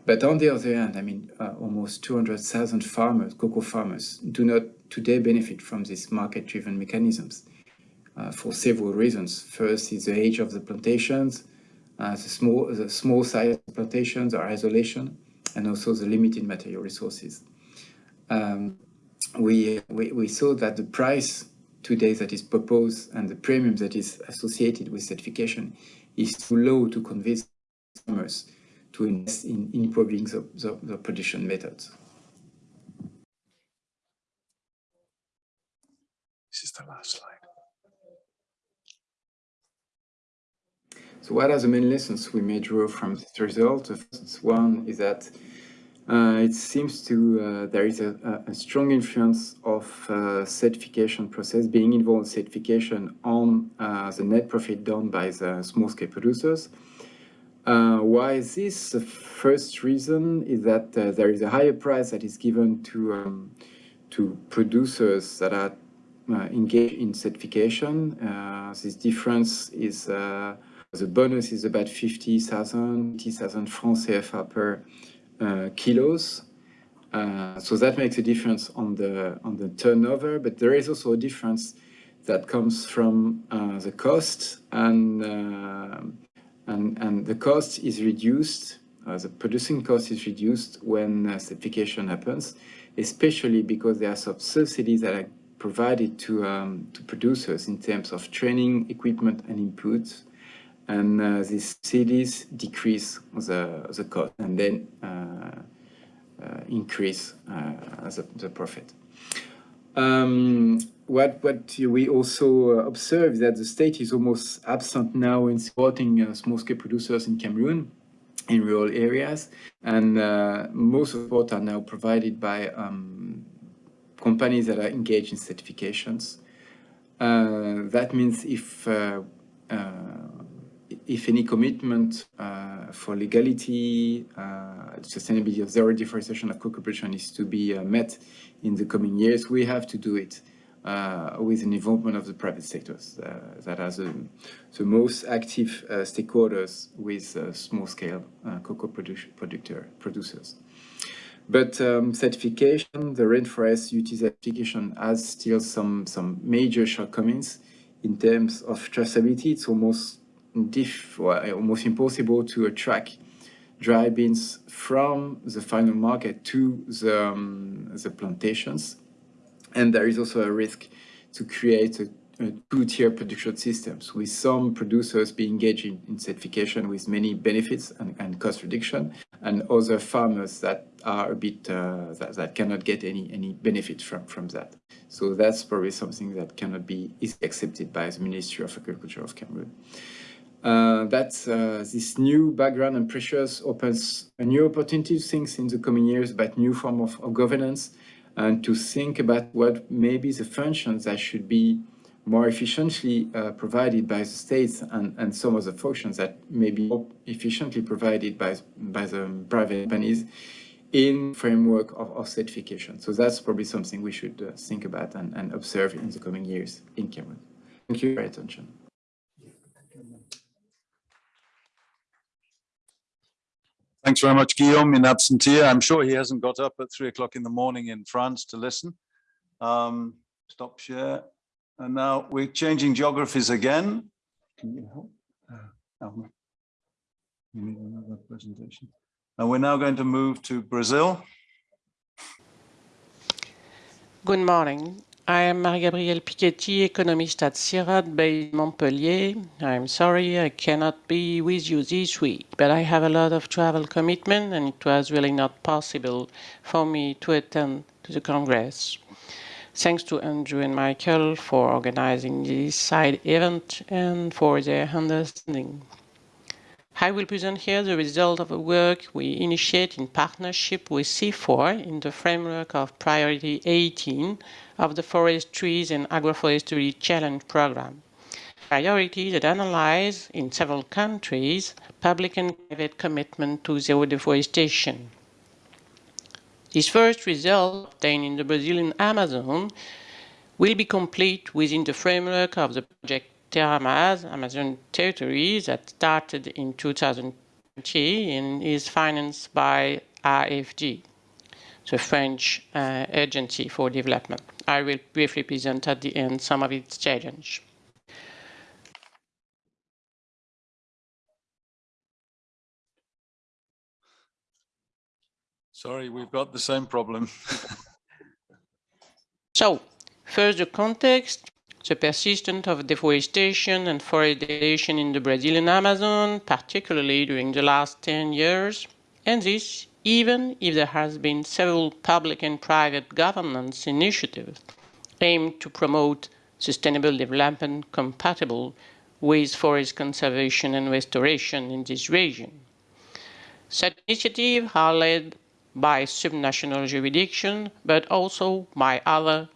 But on the other hand, I mean, uh, almost 200,000 farmers, cocoa farmers, do not today benefit from these market-driven mechanisms uh, for several reasons. First is the age of the plantations, uh, the small the small size plantations or isolation, and also the limited material resources. Um, we, we, we saw that the price today that is proposed and the premium that is associated with certification is too low to convince farmers to invest in improving the, the, the production methods. This is the last slide. So what are the main lessons we may draw from this result? The first one is that uh, it seems to uh, there is a, a, strong influence of uh, certification process being involved in certification on uh, the net profit done by the small-scale producers. Uh, why is this? The first reason is that uh, there is a higher price that is given to um, to producers that are engaged in certification. this difference is the bonus is about 50,000, 50,000 francs CFA per kilos. Uh, so that makes a difference on the on the turnover, but there is also a difference that comes from uh, the cost and and and the cost is reduced. the producing cost is reduced when certification happens, especially because there are some subsidies that are provided to um, to producers in terms of training, equipment, and inputs and uh, these cities decrease the, the cost and then uh, uh, increase uh, the, the profit. Um, what, what we also observe is that the state is almost absent now in supporting uh, small-scale producers in Cameroon in rural areas, and uh, most support are now provided by um, companies that are engaged in certifications. that means if if any commitment uh, for legality, uh, sustainability of zero deforestation of cocoa production is to be uh, met in the coming years, we have to do it uh, with an involvement of the private sectors uh, that are the, the most active uh, stakeholders with small-scale cocoa producer, producers. But um, certification, the rainforest UT certification has still some, some major shortcomings in terms of traceability. It's almost diff, well, almost impossible to track dry beans from the final market to the, um, the plantations. And there is also a risk to create a, a two-tier production systems with some producers being engaged in, in certification with many benefits and, and, cost reduction and other farmers that are a bit, uh, that, that cannot get any, any benefit from, from that. So that's probably something that cannot be is accepted by the Ministry of Agriculture of Cameroon. Uh, that uh, this new background and pressures opens a new opportunity to think in the coming years about new form of, of governance and to think about what maybe the functions that should be more efficiently uh, provided by the states and, and some of the functions that may be more efficiently provided by, by the private companies in framework of, of certification. So that's probably something we should uh, think about and, and observe in the coming years in Cameroon. Thank you for your attention. Thanks very much, Guillaume, in absentia. I'm sure he hasn't got up at three o'clock in the morning in France to listen. Um, stop share. And now we're changing geographies again. Can you help? Uh, you need another presentation. And we're now going to move to Brazil. Good morning. I am Marie-Gabrielle Piketty, economist at CIRAD based Montpellier. I'm sorry I cannot be with you this week, but I have a lot of travel commitment and it was really not possible for me to attend to the Congress. Thanks to Andrew and Michael for organizing this side event and for their understanding. I will present here the result of a work we initiate in partnership with CIFOR in the framework of Priority 18 of the Forest Trees and Agroforestry Challenge Program. Priorities that analyze, in several countries, public and private commitment to zero deforestation. This first result, obtained in the Brazilian Amazon, will be complete within the framework of the project TerraMaz, Amazon Territories, that started in 2020 and is financed by AFD, the French uh, Agency for Development. I will briefly present at the end some of its challenges. Sorry, we've got the same problem. so, first the context the persistence of deforestation and forest degradation in the Brazilian Amazon, particularly during the last 10 years, and this even if there has been several public and private governance initiatives aimed to promote sustainable development compatible with forest conservation and restoration in this region. Such initiatives are led by subnational jurisdiction, but also by other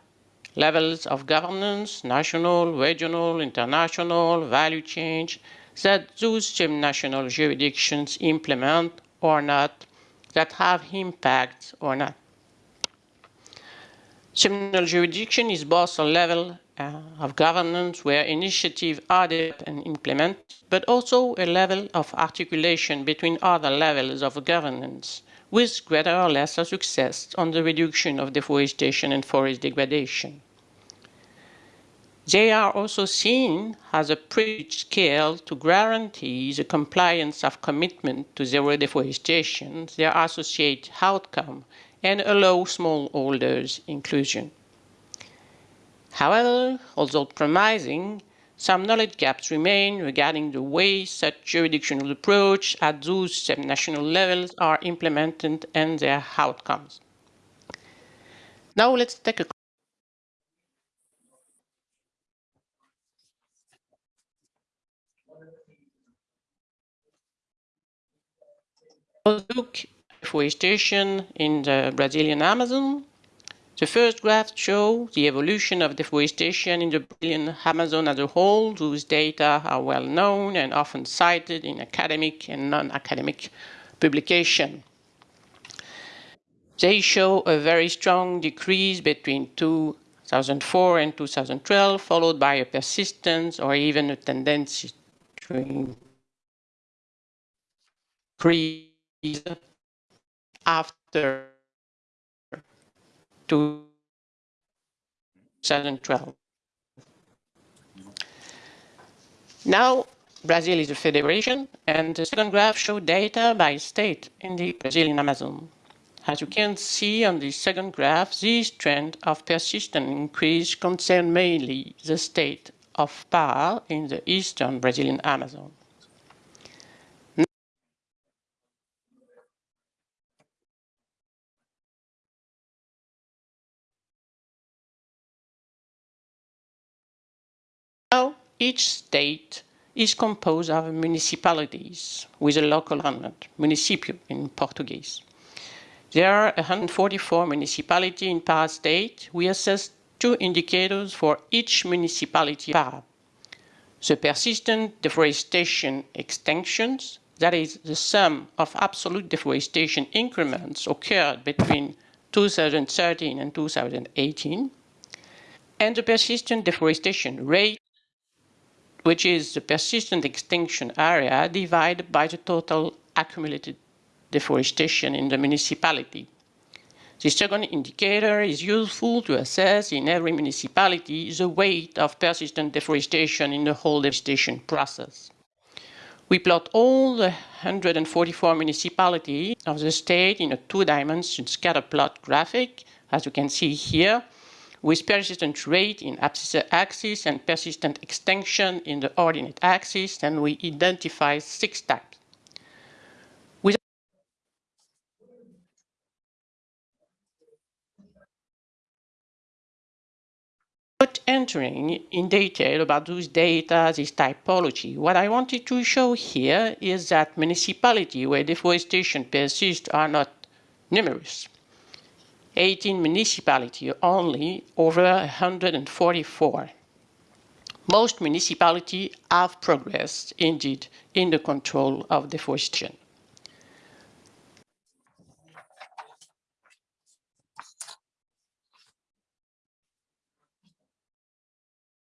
levels of governance, national, regional, international, value change, that those same national jurisdictions implement or not, that have impacts or not. Subnational jurisdiction is both a level uh, of governance where initiatives are developed and implemented, but also a level of articulation between other levels of governance, with greater or lesser success on the reduction of deforestation and forest degradation. They are also seen as a privileged scale to guarantee the compliance of commitment to zero deforestation, their associated outcome, and allow smallholders inclusion. However, although promising, some knowledge gaps remain regarding the way such jurisdictional approach at those subnational levels are implemented and their outcomes. Now let's take a look deforestation in the Brazilian Amazon the first graph shows the evolution of deforestation in the Brazilian Amazon as a whole, whose data are well known and often cited in academic and non-academic publication. They show a very strong decrease between 2004 and 2012, followed by a persistence or even a tendency to increase after 2012. Now, Brazil is a federation, and the second graph shows data by state in the Brazilian Amazon. As you can see on the second graph, this trend of persistent increase concerns mainly the state of Pará in the eastern Brazilian Amazon. Now, each state is composed of municipalities with a local government, município in Portuguese. There are 144 municipalities in Pará state. We assess two indicators for each municipality Pará. The persistent deforestation extinctions, that is the sum of absolute deforestation increments occurred between 2013 and 2018, and the persistent deforestation rate, which is the persistent extinction area divided by the total accumulated deforestation in the municipality. The second indicator is useful to assess in every municipality the weight of persistent deforestation in the whole deforestation process. We plot all the 144 municipalities of the state in a two-dimension scatter plot graphic, as you can see here, with persistent rate in abscissa axis and persistent extinction in the ordinate axis, and we identify six types. Not entering in detail about those data, this typology, what I wanted to show here is that municipalities where deforestation persists are not numerous. 18 municipalities only over 144. Most municipalities have progressed indeed in the control of deforestation.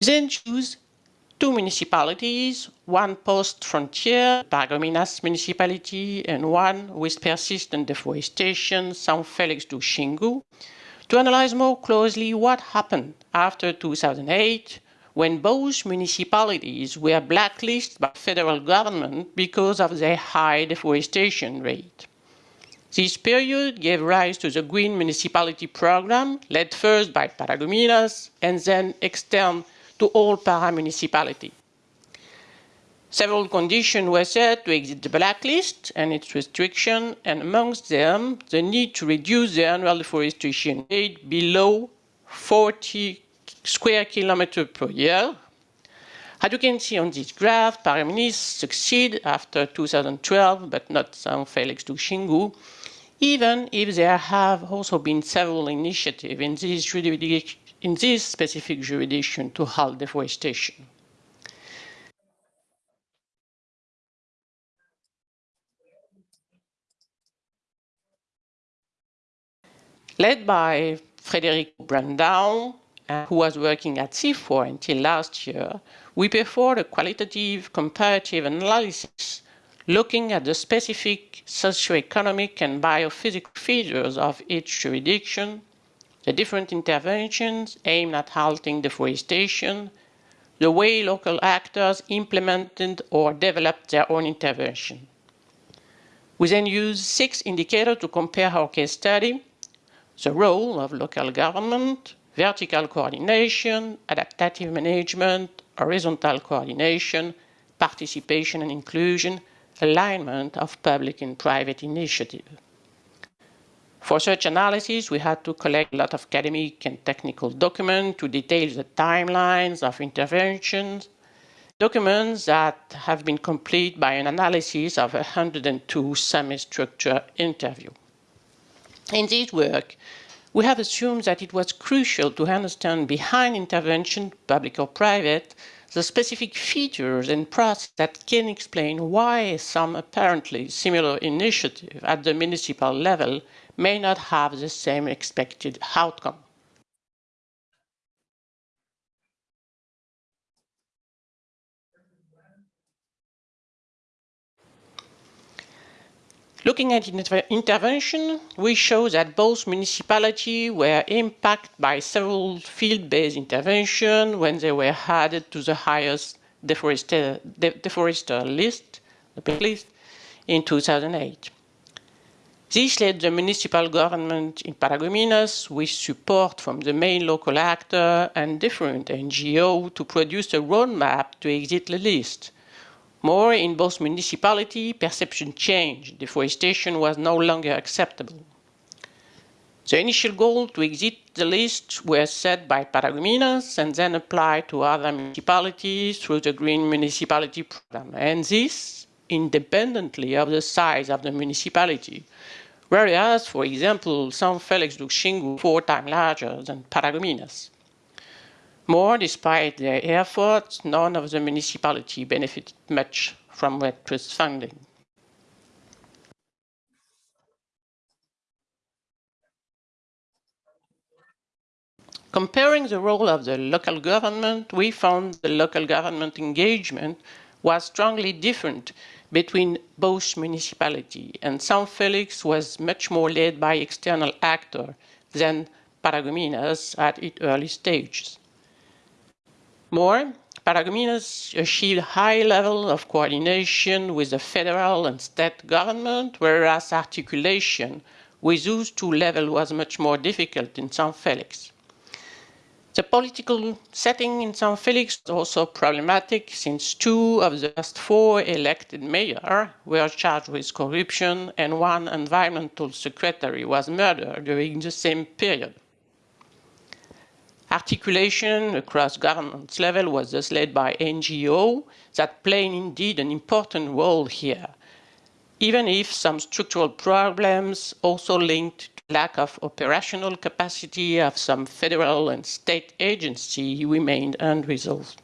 Then choose two municipalities, one post-frontier, Paragominas municipality, and one with persistent deforestation, São Félix do Xingu, to analyze more closely what happened after 2008 when both municipalities were blacklisted by federal government because of their high deforestation rate. This period gave rise to the Green Municipality Program, led first by Paragominas and then extended to all para-municipality. Several conditions were set to exit the blacklist and its restriction, and amongst them, the need to reduce the annual deforestation rate below 40 square kilometers per year. As you can see on this graph, Paragominas succeed after 2012, but not San Félix do Xingu, even if there have also been several initiatives in this in this specific jurisdiction to halt deforestation. Led by Frederic Brandão, uh, who was working at CIFOR until last year, we performed a qualitative comparative analysis looking at the specific socioeconomic and biophysical features of each jurisdiction the different interventions aimed at halting deforestation, the way local actors implemented or developed their own intervention. We then used six indicators to compare our case study, the role of local government, vertical coordination, adaptive management, horizontal coordination, participation and inclusion, alignment of public and private initiative. For such analysis, we had to collect a lot of academic and technical documents to detail the timelines of interventions, documents that have been complete by an analysis of 102 semi-structure interview. In this work, we have assumed that it was crucial to understand behind intervention, public or private, the specific features and process that can explain why some apparently similar initiative at the municipal level may not have the same expected outcome. Looking at inter intervention, we show that both municipalities were impacted by several field-based interventions when they were added to the highest deforester, de, deforester list, list in 2008. This led the municipal government in Paragominas with support from the main local actor and different NGO to produce a roadmap to exit the list. More, in both municipality, perception changed. Deforestation was no longer acceptable. The initial goal to exit the list was set by Paragominas and then applied to other municipalities through the Green Municipality Program. And this independently of the size of the municipality. Whereas, for example, San Félix do Xingu four times larger than Paragominas. More, despite their efforts, none of the municipality benefited much from REDD trust funding. Comparing the role of the local government, we found the local government engagement was strongly different between both municipalities, and San Felix was much more led by external actor than Paragominas at its early stages. More, Paragominas achieved high level of coordination with the federal and state government, whereas articulation with those two levels was much more difficult in San Felix. The political setting in San Felix is also problematic since two of the last four elected mayors were charged with corruption and one environmental secretary was murdered during the same period. Articulation across government level was thus led by NGO that played indeed an important role here, even if some structural problems also linked lack of operational capacity of some federal and state agency remained unresolved.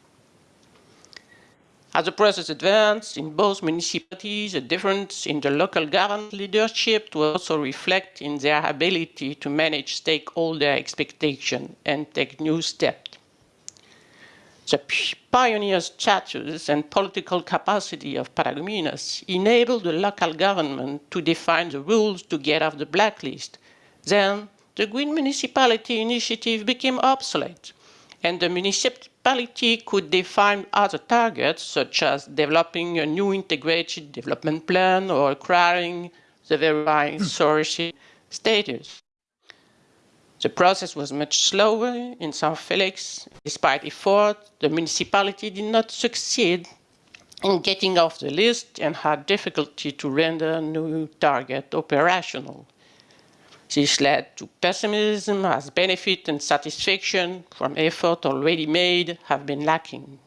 As the process advanced in both municipalities, a difference in the local government leadership will also reflect in their ability to manage stakeholder expectation and take new steps. The pioneer status and political capacity of Paragominas enabled the local government to define the rules to get off the blacklist then the Green Municipality Initiative became obsolete, and the municipality could define other targets, such as developing a new integrated development plan or acquiring the verifying hmm. source status. The process was much slower in São Felix. Despite effort, the municipality did not succeed in getting off the list and had difficulty to render a new target operational. This led to pessimism as benefit and satisfaction from effort already made have been lacking.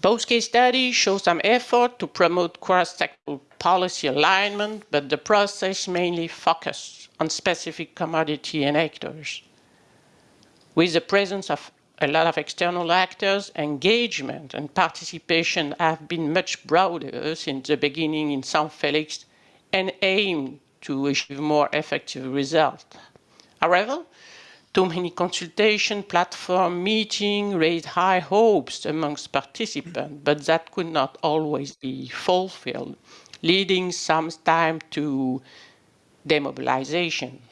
Both case studies show some effort to promote cross-sectoral policy alignment, but the process mainly focused on specific commodity and actors. With the presence of a lot of external actors, engagement and participation have been much broader since the beginning in São Felix and aim to achieve more effective results. However, too many consultation platform meetings raised high hopes amongst participants, but that could not always be fulfilled, leading sometimes to demobilization.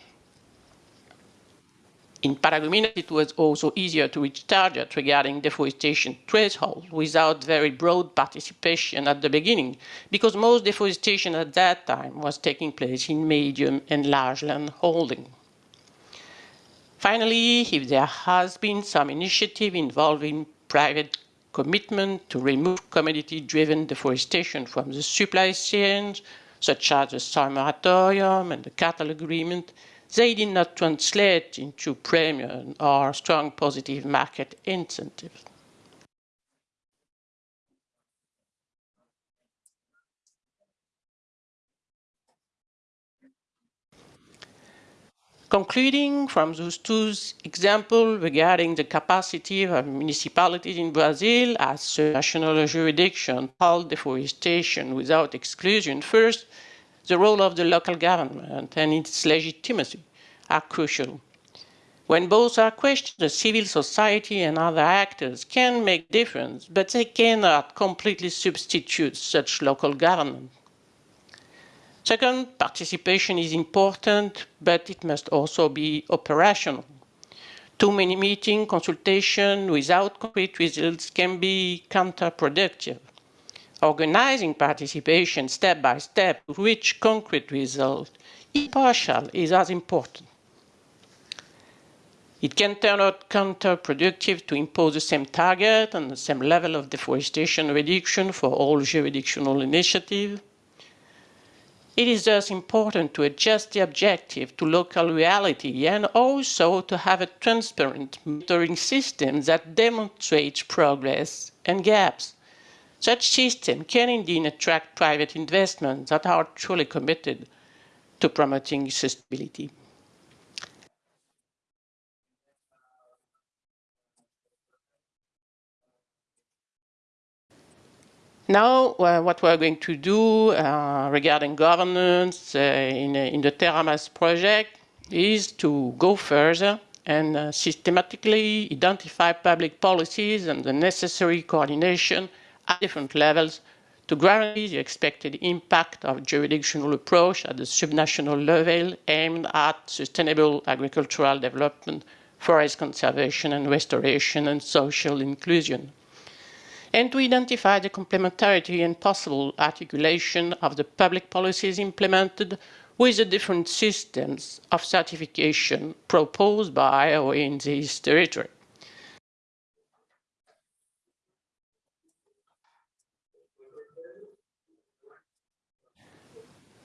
In Paragominas, it was also easier to reach targets regarding deforestation threshold without very broad participation at the beginning, because most deforestation at that time was taking place in medium and large land holding. Finally, if there has been some initiative involving private commitment to remove commodity-driven deforestation from the supply chains, such as the soy moratorium and the cattle agreement, they did not translate into premium or strong positive market incentives. Concluding from those two examples regarding the capacity of municipalities in Brazil as national jurisdiction hold deforestation without exclusion, first, the role of the local government and its legitimacy are crucial. When both are questioned, civil society and other actors can make difference, but they cannot completely substitute such local government. Second, participation is important, but it must also be operational. Too many meeting, consultation without concrete results can be counterproductive. Organizing participation step by step to reach concrete results, impartial, is as important. It can turn out counterproductive to impose the same target and the same level of deforestation reduction for all jurisdictional initiatives. It is thus important to adjust the objective to local reality and also to have a transparent monitoring system that demonstrates progress and gaps. Such system can indeed attract private investments that are truly committed to promoting sustainability. Now, uh, what we're going to do uh, regarding governance uh, in, in, the TerraMaz project is to go further and uh, systematically identify public policies and the necessary coordination at different levels to guarantee the expected impact of jurisdictional approach at the subnational level aimed at sustainable agricultural development, forest conservation and restoration, and social inclusion and to identify the complementarity and possible articulation of the public policies implemented with the different systems of certification proposed by or in this territory.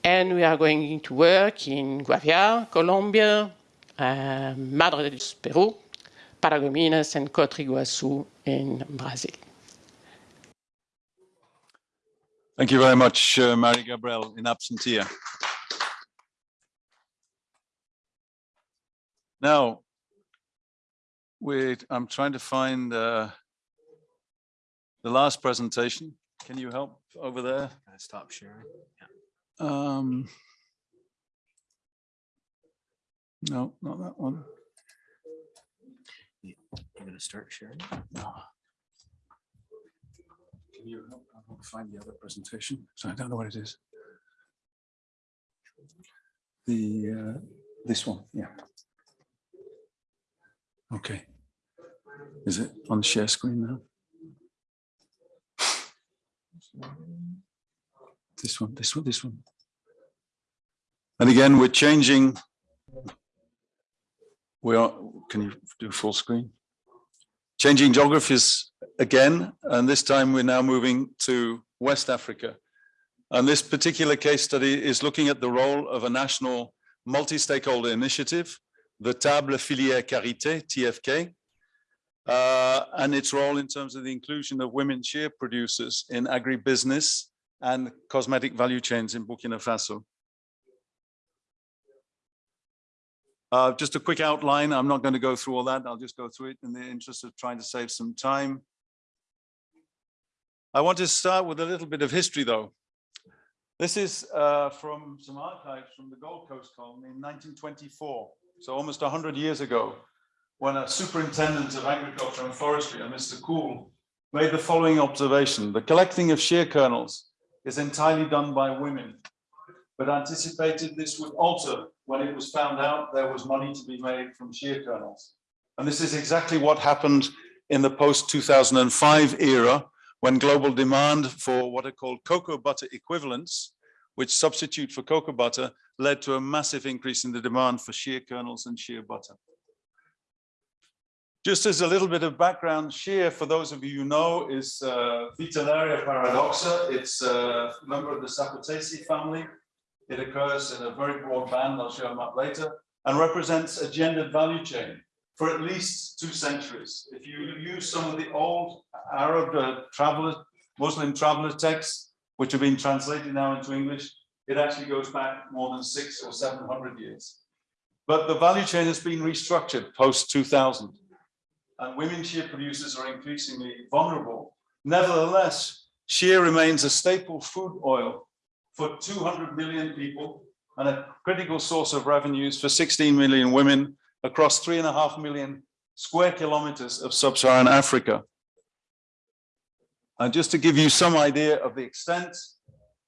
And we are going to work in Guaviare, Colombia, uh, Madre de Dios, Peru, Paragominas, and Cotriguaçu in Brazil. Thank you very much, uh, Marie Gabrielle, in absentia. Now, wait, I'm trying to find uh, the last presentation. Can you help over there? Stop sharing. Um, no, not that one. You're going to start sharing. Can you help I'll find the other presentation? So I don't know what it is. The uh, this one, yeah. Okay. Is it on the share screen now? This one, this one, this one. And again, we're changing. We are, can you do full screen? Changing geographies again, and this time we're now moving to West Africa. And this particular case study is looking at the role of a national multi-stakeholder initiative, the Table Filière Karité, TFK, uh, and its role in terms of the inclusion of women shea producers in agribusiness and cosmetic value chains in Burkina Faso. Uh, just a quick outline. I'm not going to go through all that. I'll just go through it in the interest of trying to save some time. I want to start with a little bit of history, though. This is uh, from some archives from the Gold Coast colony in 1924, so almost 100 years ago, when a superintendent of agriculture and forestry, a Mr. Cool, made the following observation. The collecting of shea kernels is entirely done by women, but anticipated this would alter when it was found out there was money to be made from shea kernels. And this is exactly what happened in the post-2005 era, when global demand for what are called cocoa butter equivalents, which substitute for cocoa butter, led to a massive increase in the demand for shea kernels and shea butter. Just as a little bit of background, shea, for those of you who know, is uh, Vitellaria paradoxa. It's a member of the Sapotaceae family. It occurs in a very broad band, I'll show them up later, and represents a gendered value chain for at least two centuries. If you use some of the old Arab uh, traveler, Muslim traveler texts, which have been translated now into English, it actually goes back more than six or 700 years. But the value chain has been restructured post 2000 and women shea producers are increasingly vulnerable. Nevertheless, shea remains a staple food oil for 200 million people and a critical source of revenues for 16 million women across three and a half million square kilometers of sub-Saharan Africa. And just to give you some idea of the extent,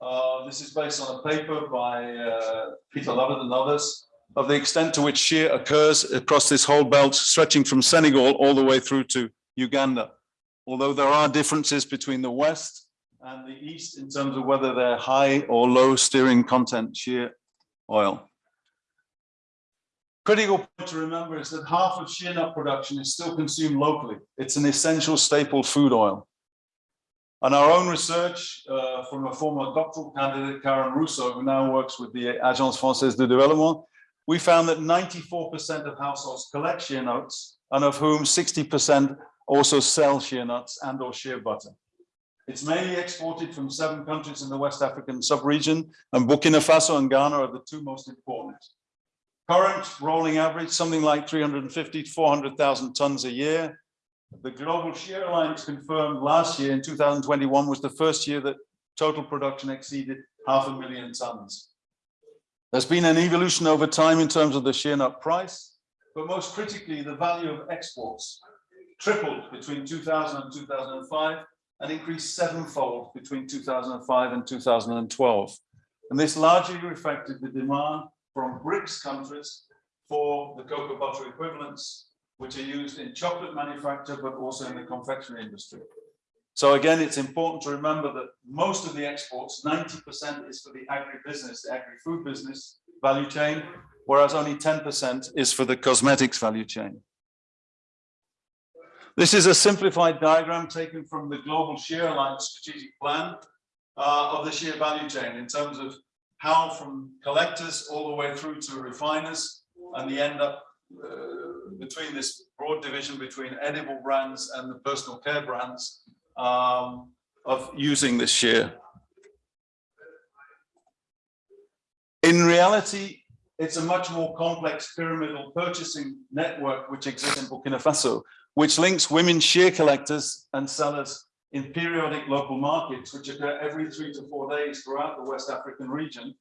uh, this is based on a paper by uh, Peter Lovett and others, of the extent to which shea occurs across this whole belt, stretching from Senegal all the way through to Uganda. Although there are differences between the West and the East in terms of whether they're high or low stearin content shea oil. Critical point to remember is that half of shea nut production is still consumed locally. It's an essential staple food oil. And our own research uh, from a former doctoral candidate, Karen Rousseau, who now works with the Agence Française de Développement, we found that 94% of households collect shea nuts and of whom 60% also sell shea nuts and or shea butter. It's mainly exported from seven countries in the West African sub-region and Burkina Faso and Ghana are the two most important. Current rolling average, something like 350 to 400,000 tons a year. The Global Shea Alliance confirmed last year in 2021 was the first year that total production exceeded half a million tons. There's been an evolution over time in terms of the shea nut price, but most critically, the value of exports tripled between 2000 and 2005 and increased sevenfold between 2005 and 2012. And this largely reflected the demand from BRICS countries for the cocoa butter equivalents, which are used in chocolate manufacture, but also in the confectionery industry. So again, it's important to remember that most of the exports, 90% is for the agribusiness, the agri-food business value chain, whereas only 10% is for the cosmetics value chain. This is a simplified diagram taken from the Global Shea Alliance strategic plan uh, of the shea value chain in terms of how from collectors all the way through to refiners and the end up uh, between this broad division between edible brands and the personal care brands um, of using this shea. In reality, it's a much more complex pyramidal purchasing network which exists in Burkina Faso, which links women shea collectors and sellers in periodic local markets, which occur every three to four days throughout the West African region.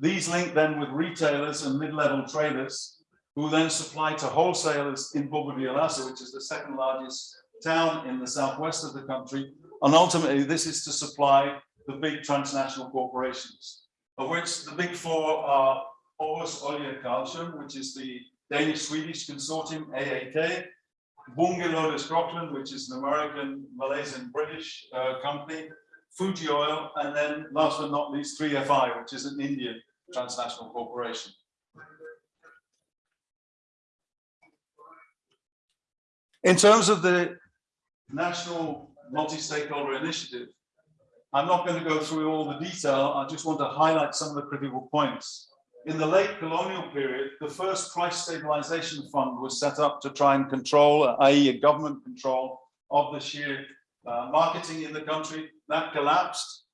These link then with retailers and mid-level traders who then supply to wholesalers in Bobo Dioulasso, which is the second largest town in the southwest of the country. And ultimately, this is to supply the big transnational corporations, of which the big four are AarhusKarlshamn, which is the Danish-Swedish consortium, AAK, Bunge Scotland, which is an American, Malaysian, British uh, company, Fuji Oil, and then last but not least, 3FI, which is an Indian transnational corporation. In terms of the national multi-stakeholder initiative, I'm not going to go through all the detail. I just want to highlight some of the critical points. In the late colonial period, the first price stabilization fund was set up to try and control, i.e. a government control of the shea uh, marketing in the country. That collapsed.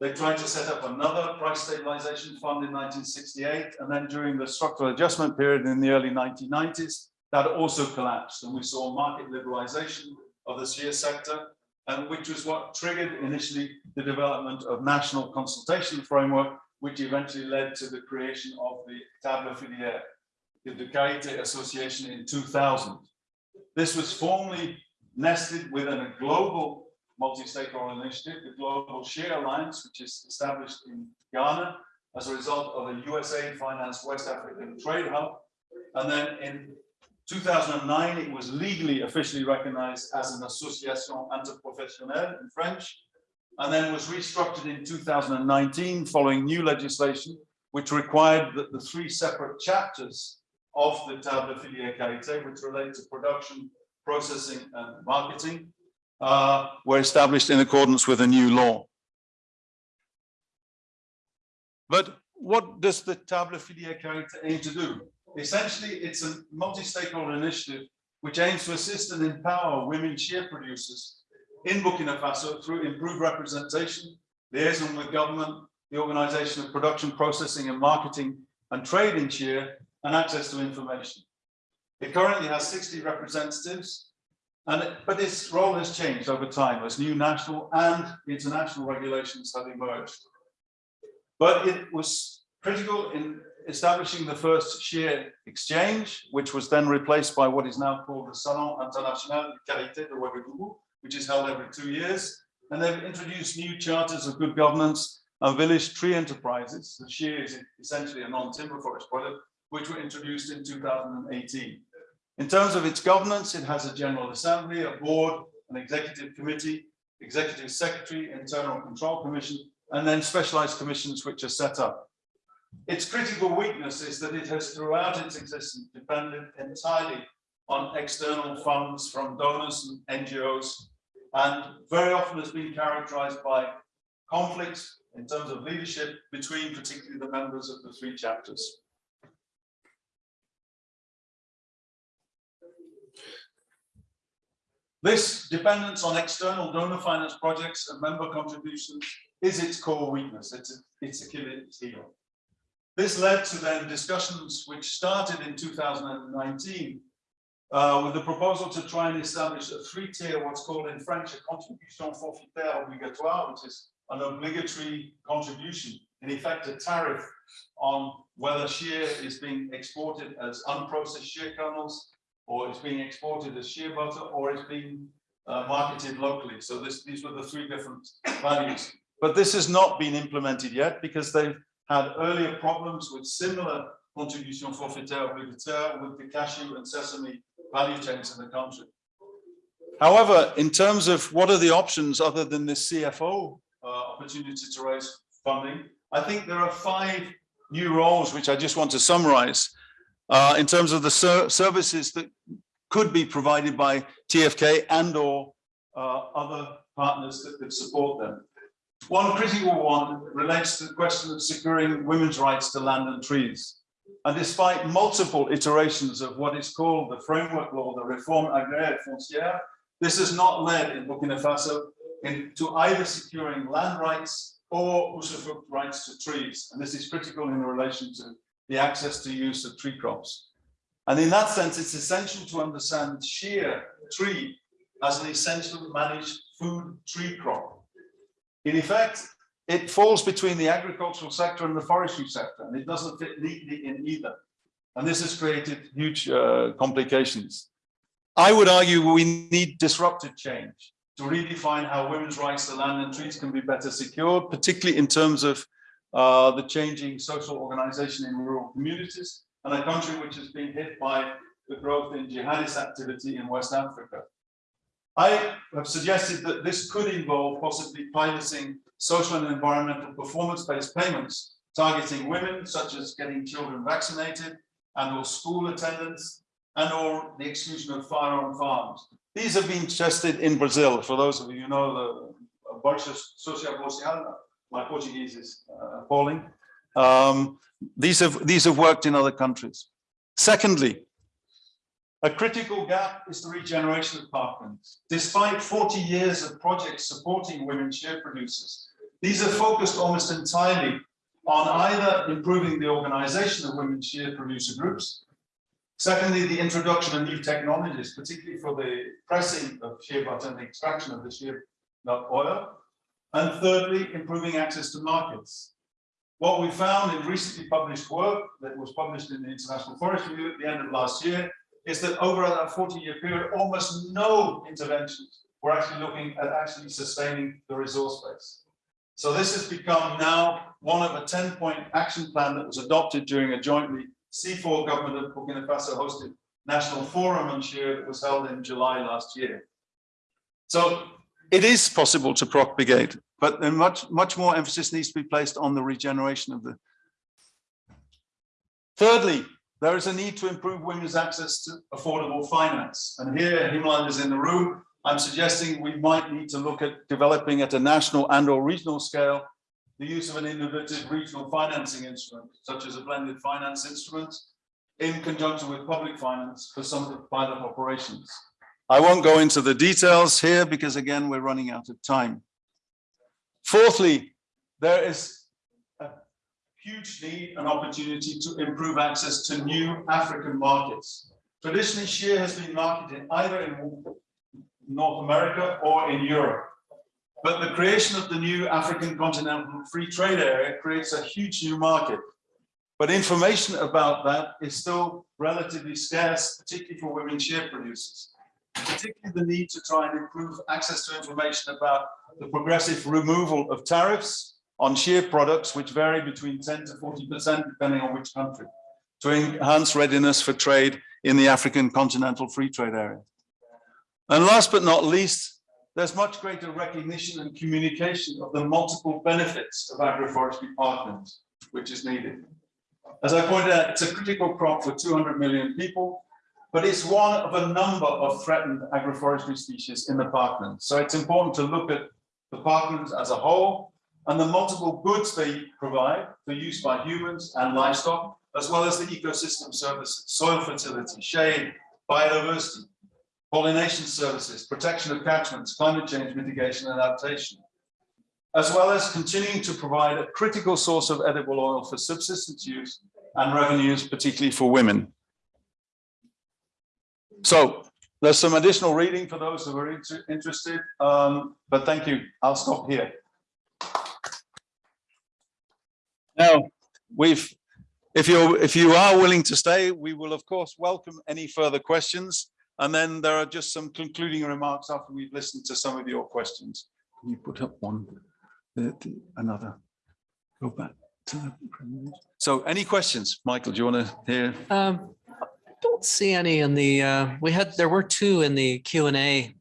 They tried to set up another price stabilization fund in 1968. And then during the structural adjustment period in the early 1990s, that also collapsed. And we saw market liberalization of the shea sector, and which was what triggered initially the development of national consultation framework which eventually led to the creation of the Table Filière, the du Karité Association in 2000. This was formally nested within a global multi-stakeholder initiative, the Global Shea Alliance, which is established in Ghana as a result of a USA financed West African trade hub. And then in 2009, it was legally officially recognized as an association interprofessionnelle in French, and then was restructured in 2019 following new legislation, which required that the three separate chapters of the Table Filière Karité, which relate to production, processing, and marketing, uh, were established in accordance with a new law. But what does the Table Filière Karité aim to do? Essentially, it's a multi-stakeholder initiative which aims to assist and empower women shea producers in Burkina Faso through improved representation, liaison with government, the organization of production, processing and marketing and trade in shea and access to information. It currently has 60 representatives, and it, but its role has changed over time as new national and international regulations have emerged. But it was critical in establishing the first shea exchange, which was then replaced by what is now called the Salon International de Karité de Ouagadougou, which is held every two years. And they've introduced new charters of good governance and village tree enterprises. The shea is essentially a non-timber forest product, which were introduced in 2018. In terms of its governance, it has a general assembly, a board, an executive committee, executive secretary, internal control commission, and then specialized commissions which are set up. Its critical weakness is that it has throughout its existence depended entirely on external funds from donors and NGOs, and very often has been characterized by conflicts in terms of leadership between particularly the members of the three chapters. This dependence on external donor finance projects and member contributions is its core weakness. It's, it's Achilles heel. This led to then discussions which started in 2019 uh, with the proposal to try and establish a three-tier, what's called in French, a contribution forfaitaire obligatoire, which is an obligatory contribution, in effect a tariff on whether shea is being exported as unprocessed shea kernels, or it's being exported as shea butter, or it's being uh, marketed locally. So this, these were the three different values. But this has not been implemented yet because they've had earlier problems with similar contribution forfaitaire obligatoire with the cashew and sesame value chains in the country. However, in terms of what are the options other than this CFO uh, opportunity to raise funding, I think there are five new roles which I just want to summarize uh, in terms of the ser services that could be provided by TFK and or uh, other partners that could support them. One critical one relates to the question of securing women's rights to land and trees. And despite multiple iterations of what is called the framework law, the Réforme agraire foncière, this has not led in Burkina Faso into either securing land rights or usufruct rights to trees. And this is critical in relation to the access to use of tree crops. And in that sense, it's essential to understand shea tree as an essential managed food tree crop. In effect, it falls between the agricultural sector and the forestry sector, and it doesn't fit neatly in either. And this has created huge uh, complications. I would argue we need disruptive change to redefine how women's rights to land and trees can be better secured, particularly in terms of uh, the changing social organization in rural communities, and a country which has been hit by the growth in jihadist activity in West Africa. I have suggested that this could involve possibly piloting social and environmental performance-based payments targeting women, such as getting children vaccinated and or school attendance and or the exclusion of firearm farms. These have been tested in Brazil. For those of you who know the Bolsa Social Social, my Portuguese is uh, appalling. Um, these have these have worked in other countries. Secondly, a critical gap is the regeneration of parklands. Despite 40 years of projects supporting women shea producers, these are focused almost entirely on either improving the organization of women shea producer groups, secondly, the introduction of new technologies, particularly for the pressing of shea butter and the extraction of the shea nut oil, and thirdly, improving access to markets. What we found in recently published work that was published in the International Forest Review at the end of last year is that over that 40 year period, almost no interventions were actually looking at actually sustaining the resource base. So this has become now one of a 10 point action plan that was adopted during a jointly CIFOR government of Burkina Faso hosted national forum on shea that was held in July last year. So it is possible to propagate, but then much, much more emphasis needs to be placed on the regeneration of the. Thirdly, there is a need to improve women's access to affordable finance. And here, Himland is in the room. I'm suggesting we might need to look at developing at a national and or regional scale the use of an innovative regional financing instrument, such as a blended finance instrument, in conjunction with public finance for some pilot operations. I won't go into the details here because again, we're running out of time. Fourthly, there is huge need and opportunity to improve access to new African markets. Traditionally, shea has been marketed either in North America or in Europe. But the creation of the new African continental free trade area creates a huge new market. But information about that is still relatively scarce, particularly for women shea producers. Particularly the need to try and improve access to information about the progressive removal of tariffs on shea products, which vary between 10 to 40%, depending on which country, to enhance readiness for trade in the African continental free trade area. And last but not least, there's much greater recognition and communication of the multiple benefits of agroforestry partners, which is needed. As I pointed out, it's a critical crop for 200 million people, but it's one of a number of threatened agroforestry species in the parklands. So it's important to look at the parklands as a whole and the multiple goods they provide for use by humans and livestock, as well as the ecosystem services, soil fertility, shade, biodiversity, pollination services, protection of catchments, climate change mitigation and adaptation, as well as continuing to provide a critical source of edible oil for subsistence use and revenues, particularly for women. So there's some additional reading for those who are inter- interested, um, but thank you. I'll stop here. Now, we've, if you're, if you are willing to stay, we will of course welcome any further questions. And then there are just some concluding remarks after we've listened to some of your questions. Can you put up one, the- the- another, go back to the. So any questions? Michael, do you want to hear? Um, I don't see any in the, uh, we had, there were two in the Q and A,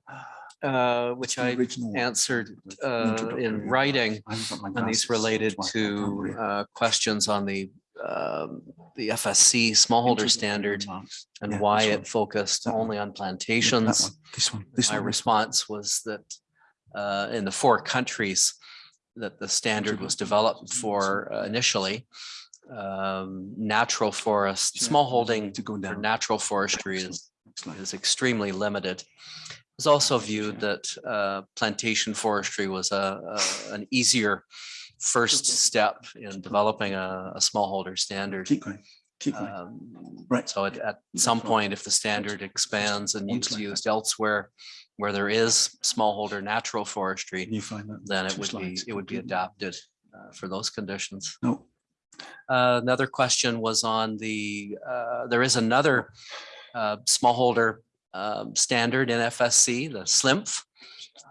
uh, which I answered, uh, in writing. I haven't got my And these related that's why I can't to uh, questions on the um, the FSC smallholder standard and Yeah, why it focused That one. only on Yeah, plantations. one, This one, this My one. response was that uh, in the four countries that the standard was developed for uh, initially, um, natural forest, smallholding To go down. natural forestry is one, is extremely limited. It was also viewed that uh, plantation forestry was a, a- an easier first step in developing a, a smallholder standard. Keep going, keep. Um, Right. So at, at some point, if the standard expands and is used elsewhere where there is smallholder natural forestry, you find that? then it would be, it would be adapted uh, for those conditions. No, Uh, Another question was on the, uh, there is another uh, smallholder um, standard in FSC, the SLIMF.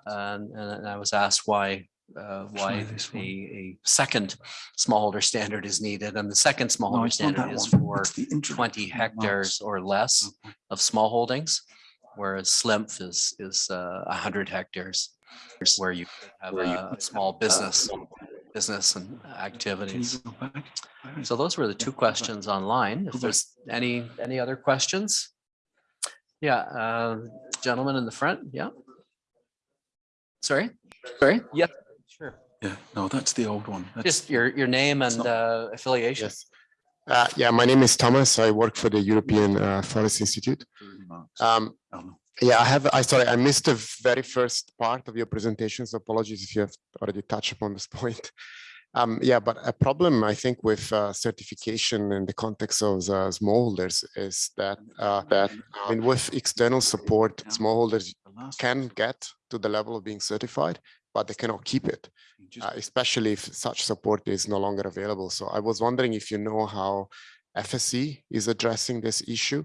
And, and I was asked why, uh, why a, a second smallholder standard is needed. And the second smallholder not standard is for It's the introductory twenty hectares or less Okay. of small holdings. Whereas SLIMF is, is uh, hundred hectares where you have a small business, business and activities. go back? Where is So those were the two questions online. If there's any, any other questions? Yeah, uh, gentleman in the front, yeah. Sorry, sorry, yeah, sure. Yeah, no, that's the old one. That's- Just your, your name and not- uh, affiliation. Yes. Uh, yeah, my name is Thomas. I work for the European uh, Forest Institute. Um, yeah, I have, I sorry, I missed the very first part of your presentation. So apologies if you have already touched upon this point. Um, yeah, but a problem I think with uh, certification in the context of uh, smallholders is that uh, that I mean, with external support, smallholders can get to the level of being certified, but they cannot keep it. uh, especially if such support is no longer available. So I was wondering if you know how FSC is addressing this issue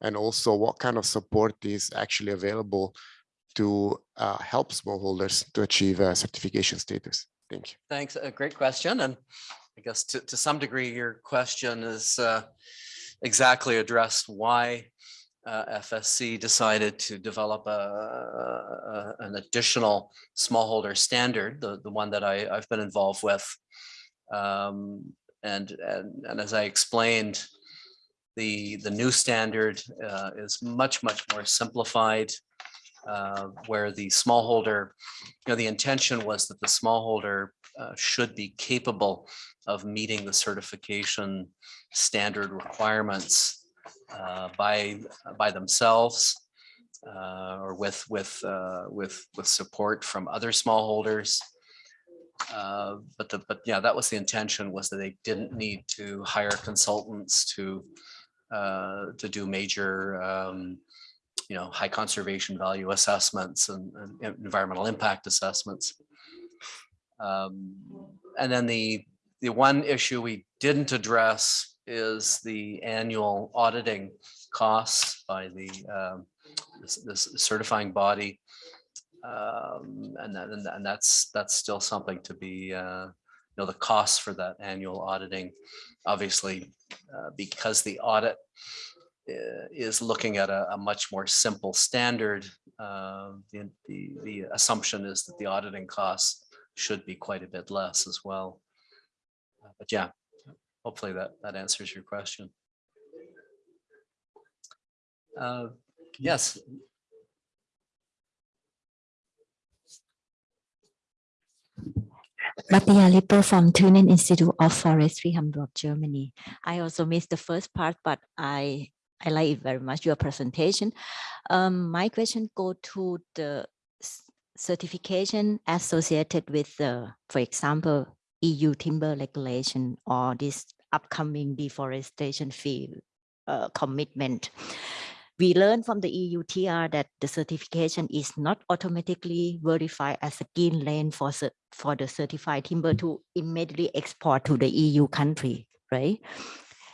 and also what kind of support is actually available to uh, help smallholders to achieve uh, certification status. Thank you. Thanks, a great question, and I guess to, to some degree, your question is uh, exactly addressed why uh, FSC decided to develop a, a- an additional smallholder standard, the, the one that I, I've been involved with. Um, And, and, and as I explained, the, the new standard uh, is much, much more simplified, uh, where the smallholder you know, the intention was that the smallholder uh, should be capable of meeting the certification standard requirements uh, by, by themselves uh, or with, with, uh, with, with support from other smallholders. But the, but yeah, that was the intention was that they didn't need to hire consultants to, to do major um, you know, high conservation value assessments and, and environmental impact assessments. Um, and then the, the one issue we didn't address is the annual auditing costs by the um, this this certifying body. Um, And that, and and that's, that's still something to be, uh, you know, the costs for that annual auditing. Obviously, uh, because the audit is looking at a, a much more simple standard. uh, The, the, the assumption is that the auditing costs should be quite a bit less as well. Uh, But yeah, hopefully that, that answers your question. Uh, Yes, Matthias Lipper from Thunen Institute of Forestry, Hamburg, Germany. I also missed the first part, but I I like it very much, your presentation. Um, my question go to the certification associated with, the, for example, EU timber regulation or this upcoming deforestation field uh, commitment. We learned from the EU TR that the certification is not automatically verified as a green lane for, for the certified timber to immediately export to the EU country, right?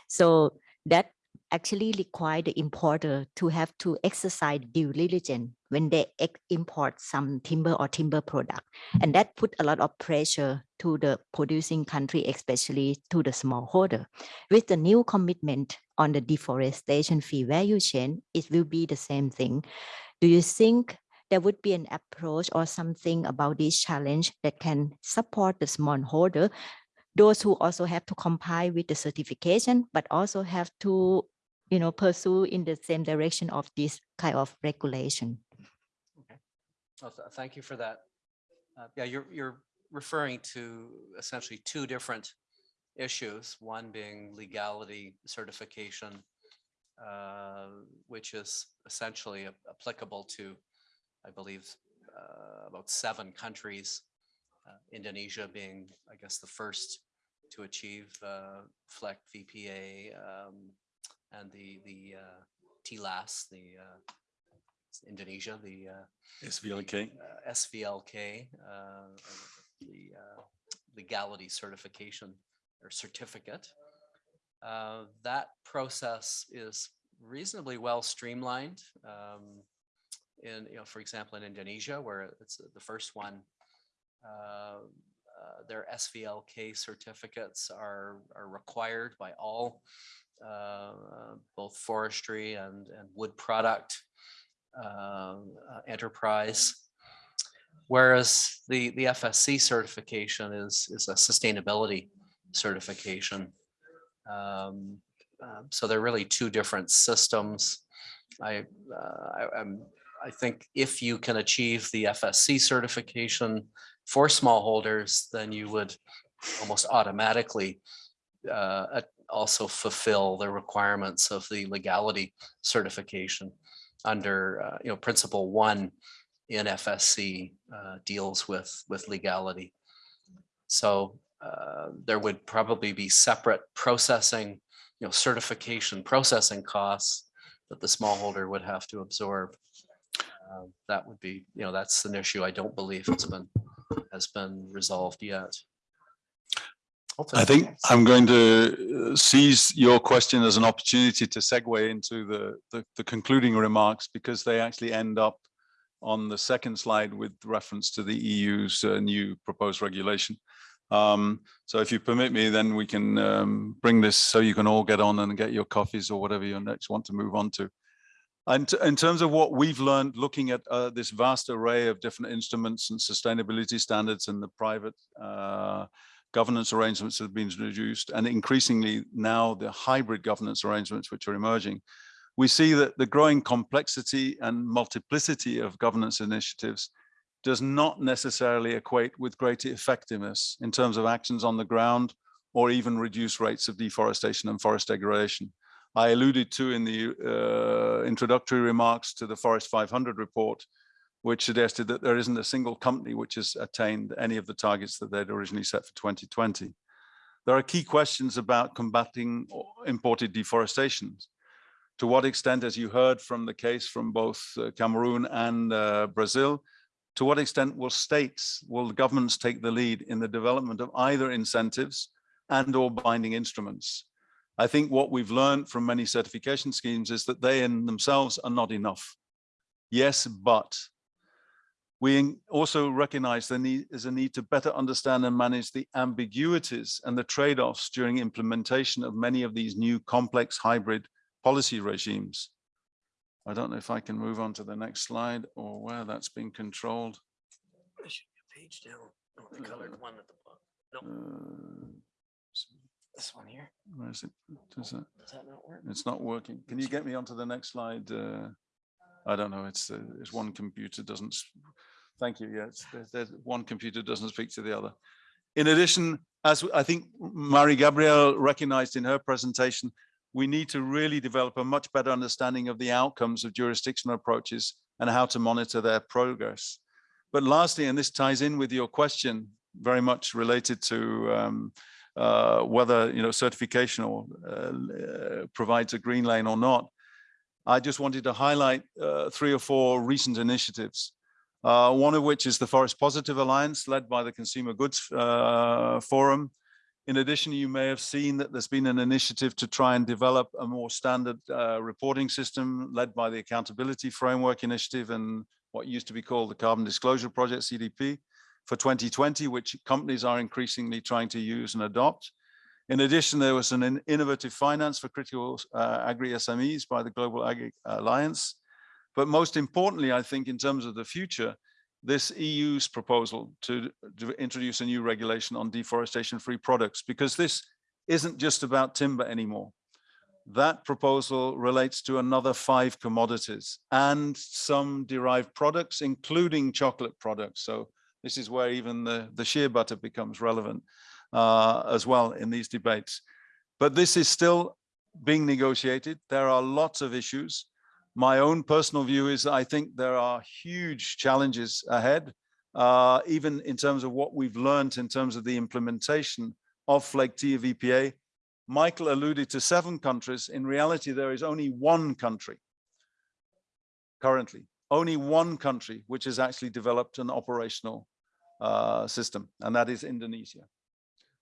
So that actually require the importer to have to exercise due diligence when they import some timber or timber product. And that put a lot of pressure to the producing country, especially to the smallholder. With the new commitment on the deforestation fee value chain, it will be the same thing. Do you think there would be an approach or something about this challenge that can support the smallholder those who also have to comply with the certification, but also have to, you know, pursue in the same direction of this kind of regulation. Well, th- Thank you for that. Uh, Yeah, you're, you're referring to essentially two different issues, one being legality certification, uh, which is essentially applicable to, I believe, uh, about seven countries. uh, Indonesia being, I guess, the first to achieve uh, FLEGT VPA um, and the, the uh, TLAS, the uh, Indonesia, the uh, SVLK. uh, SVLK, uh, the uh, legality certification or certificate. Uh, That process is reasonably well streamlined. um, In, you know, for example, in Indonesia, where it's the first one, uh, uh, their SVLK certificates are, are required by all, both forestry and, and wood product um, uh, enterprise. Whereas the, the FSC certification is, is a sustainability certification. Um, um, So they're really two different systems. I, uh, I, I think if you can achieve the FSC certification for smallholders, then you would almost automatically uh, uh, also fulfill the requirements of the legality certification under, uh, you know, principle one in FSC uh, deals with, with legality. So uh, there would probably be separate processing, you know, certification processing costs that the smallholder would have to absorb. Uh, That would be, you know, that's an issue I don't believe has been, has been resolved yet. I think I'm going to uh, seize your question as an opportunity to segue into the, the, the concluding remarks because they actually end up on the second slide with reference to the EU's uh, new proposed regulation. Um, so if you permit me, then we can um, bring this so you can all get on and get your coffees or whatever you next want to move on to. And in terms of what we've learned looking at uh, this vast array of different instruments and sustainability standards in the private uh, governance arrangements have been introduced, and increasingly now the hybrid governance arrangements which are emerging, we see that the growing complexity and multiplicity of governance initiatives does not necessarily equate with greater effectiveness in terms of actions on the ground or even reduced rates of deforestation and forest degradation. I alluded to in the uh, introductory remarks to the Forest 500 report, which suggested that there isn't a single company which has attained any of the targets that they'd originally set for 2020. There are key questions about combating imported deforestation. To what extent, as you heard from the case from both uh, Cameroon and uh, Brazil, to what extent will states, will governments take the lead in the development of either incentives and or binding instruments? I think what we've learned from many certification schemes is that they in themselves are not enough. Yes, but we also recognize there need, is a need to better understand and manage the ambiguities and the trade-offs during implementation of many of these new complex hybrid policy regimes. I don't know if I can move on to the next slide or where that's being controlled. I should be a page down, oh, the colored one at the bottom. Uh, This one here, Where is it? Does that- does that not work? It's not working. Can you get me onto the next slide? Uh, I don't know. It's, uh, it's one computer doesn't. Thank you. There's one computer doesn't speak to the other. In addition, as I think Marie Gabrielle recognized in her presentation, we need to really develop a much better understanding of the outcomes of jurisdictional approaches and how to monitor their progress. But lastly, and this ties in with your question, very much related to um, uh, whether you know certification or uh, provides a green lane or not. I just wanted to highlight uh, three or four recent initiatives. Uh, one of which is the Forest Positive Alliance led by the Consumer Goods uh, Forum. In addition, you may have seen that there's been an initiative to try and develop a more standard uh, reporting system led by the Accountability Framework Initiative and what used to be called the Carbon Disclosure Project, CDP for 2020, which companies are increasingly trying to use and adopt. In addition, there was an innovative finance for critical uh, agri-SMEs by the Global Agri Alliance. But most importantly, I think in terms of the future, this EU's proposal to, to introduce a new regulation on deforestation-free products, because this isn't just about timber anymore. That proposal relates to another five commodities and some derived products, including chocolate products. So this is where even the, the shea butter becomes relevant uh, as well in these debates. But this is still being negotiated. There are lots of issues. My own personal view is I think there are huge challenges ahead, uh, even in terms of what we've learned in terms of the implementation of FLEGT VPA. Michael alluded to seven countries. In reality, there is only one country currently, only one country which has actually developed an operational uh, system, and that is Indonesia.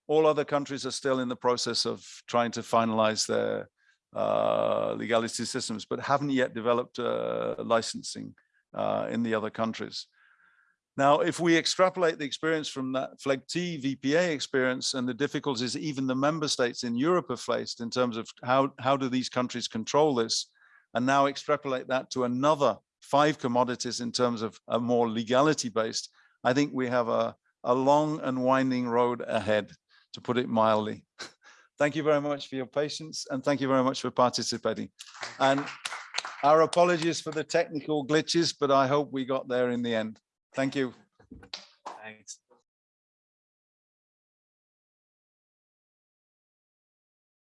All other countries are still in the process of trying to finalize their uh, legality systems, but haven't yet developed uh, licensing uh, in the other countries. Now, if we extrapolate the experience from that FLEGT VPA experience and the difficulties even the member states in Europe have faced in terms of how, how do these countries control this, and now extrapolate that to another five commodities in terms of a more legality based, I think we have a, a long and winding road ahead, to put it mildly. Thank you very much for your patience and thank you very much for participating. And our apologies for the technical glitches, but I hope we got there in the end. Thank you. Thanks.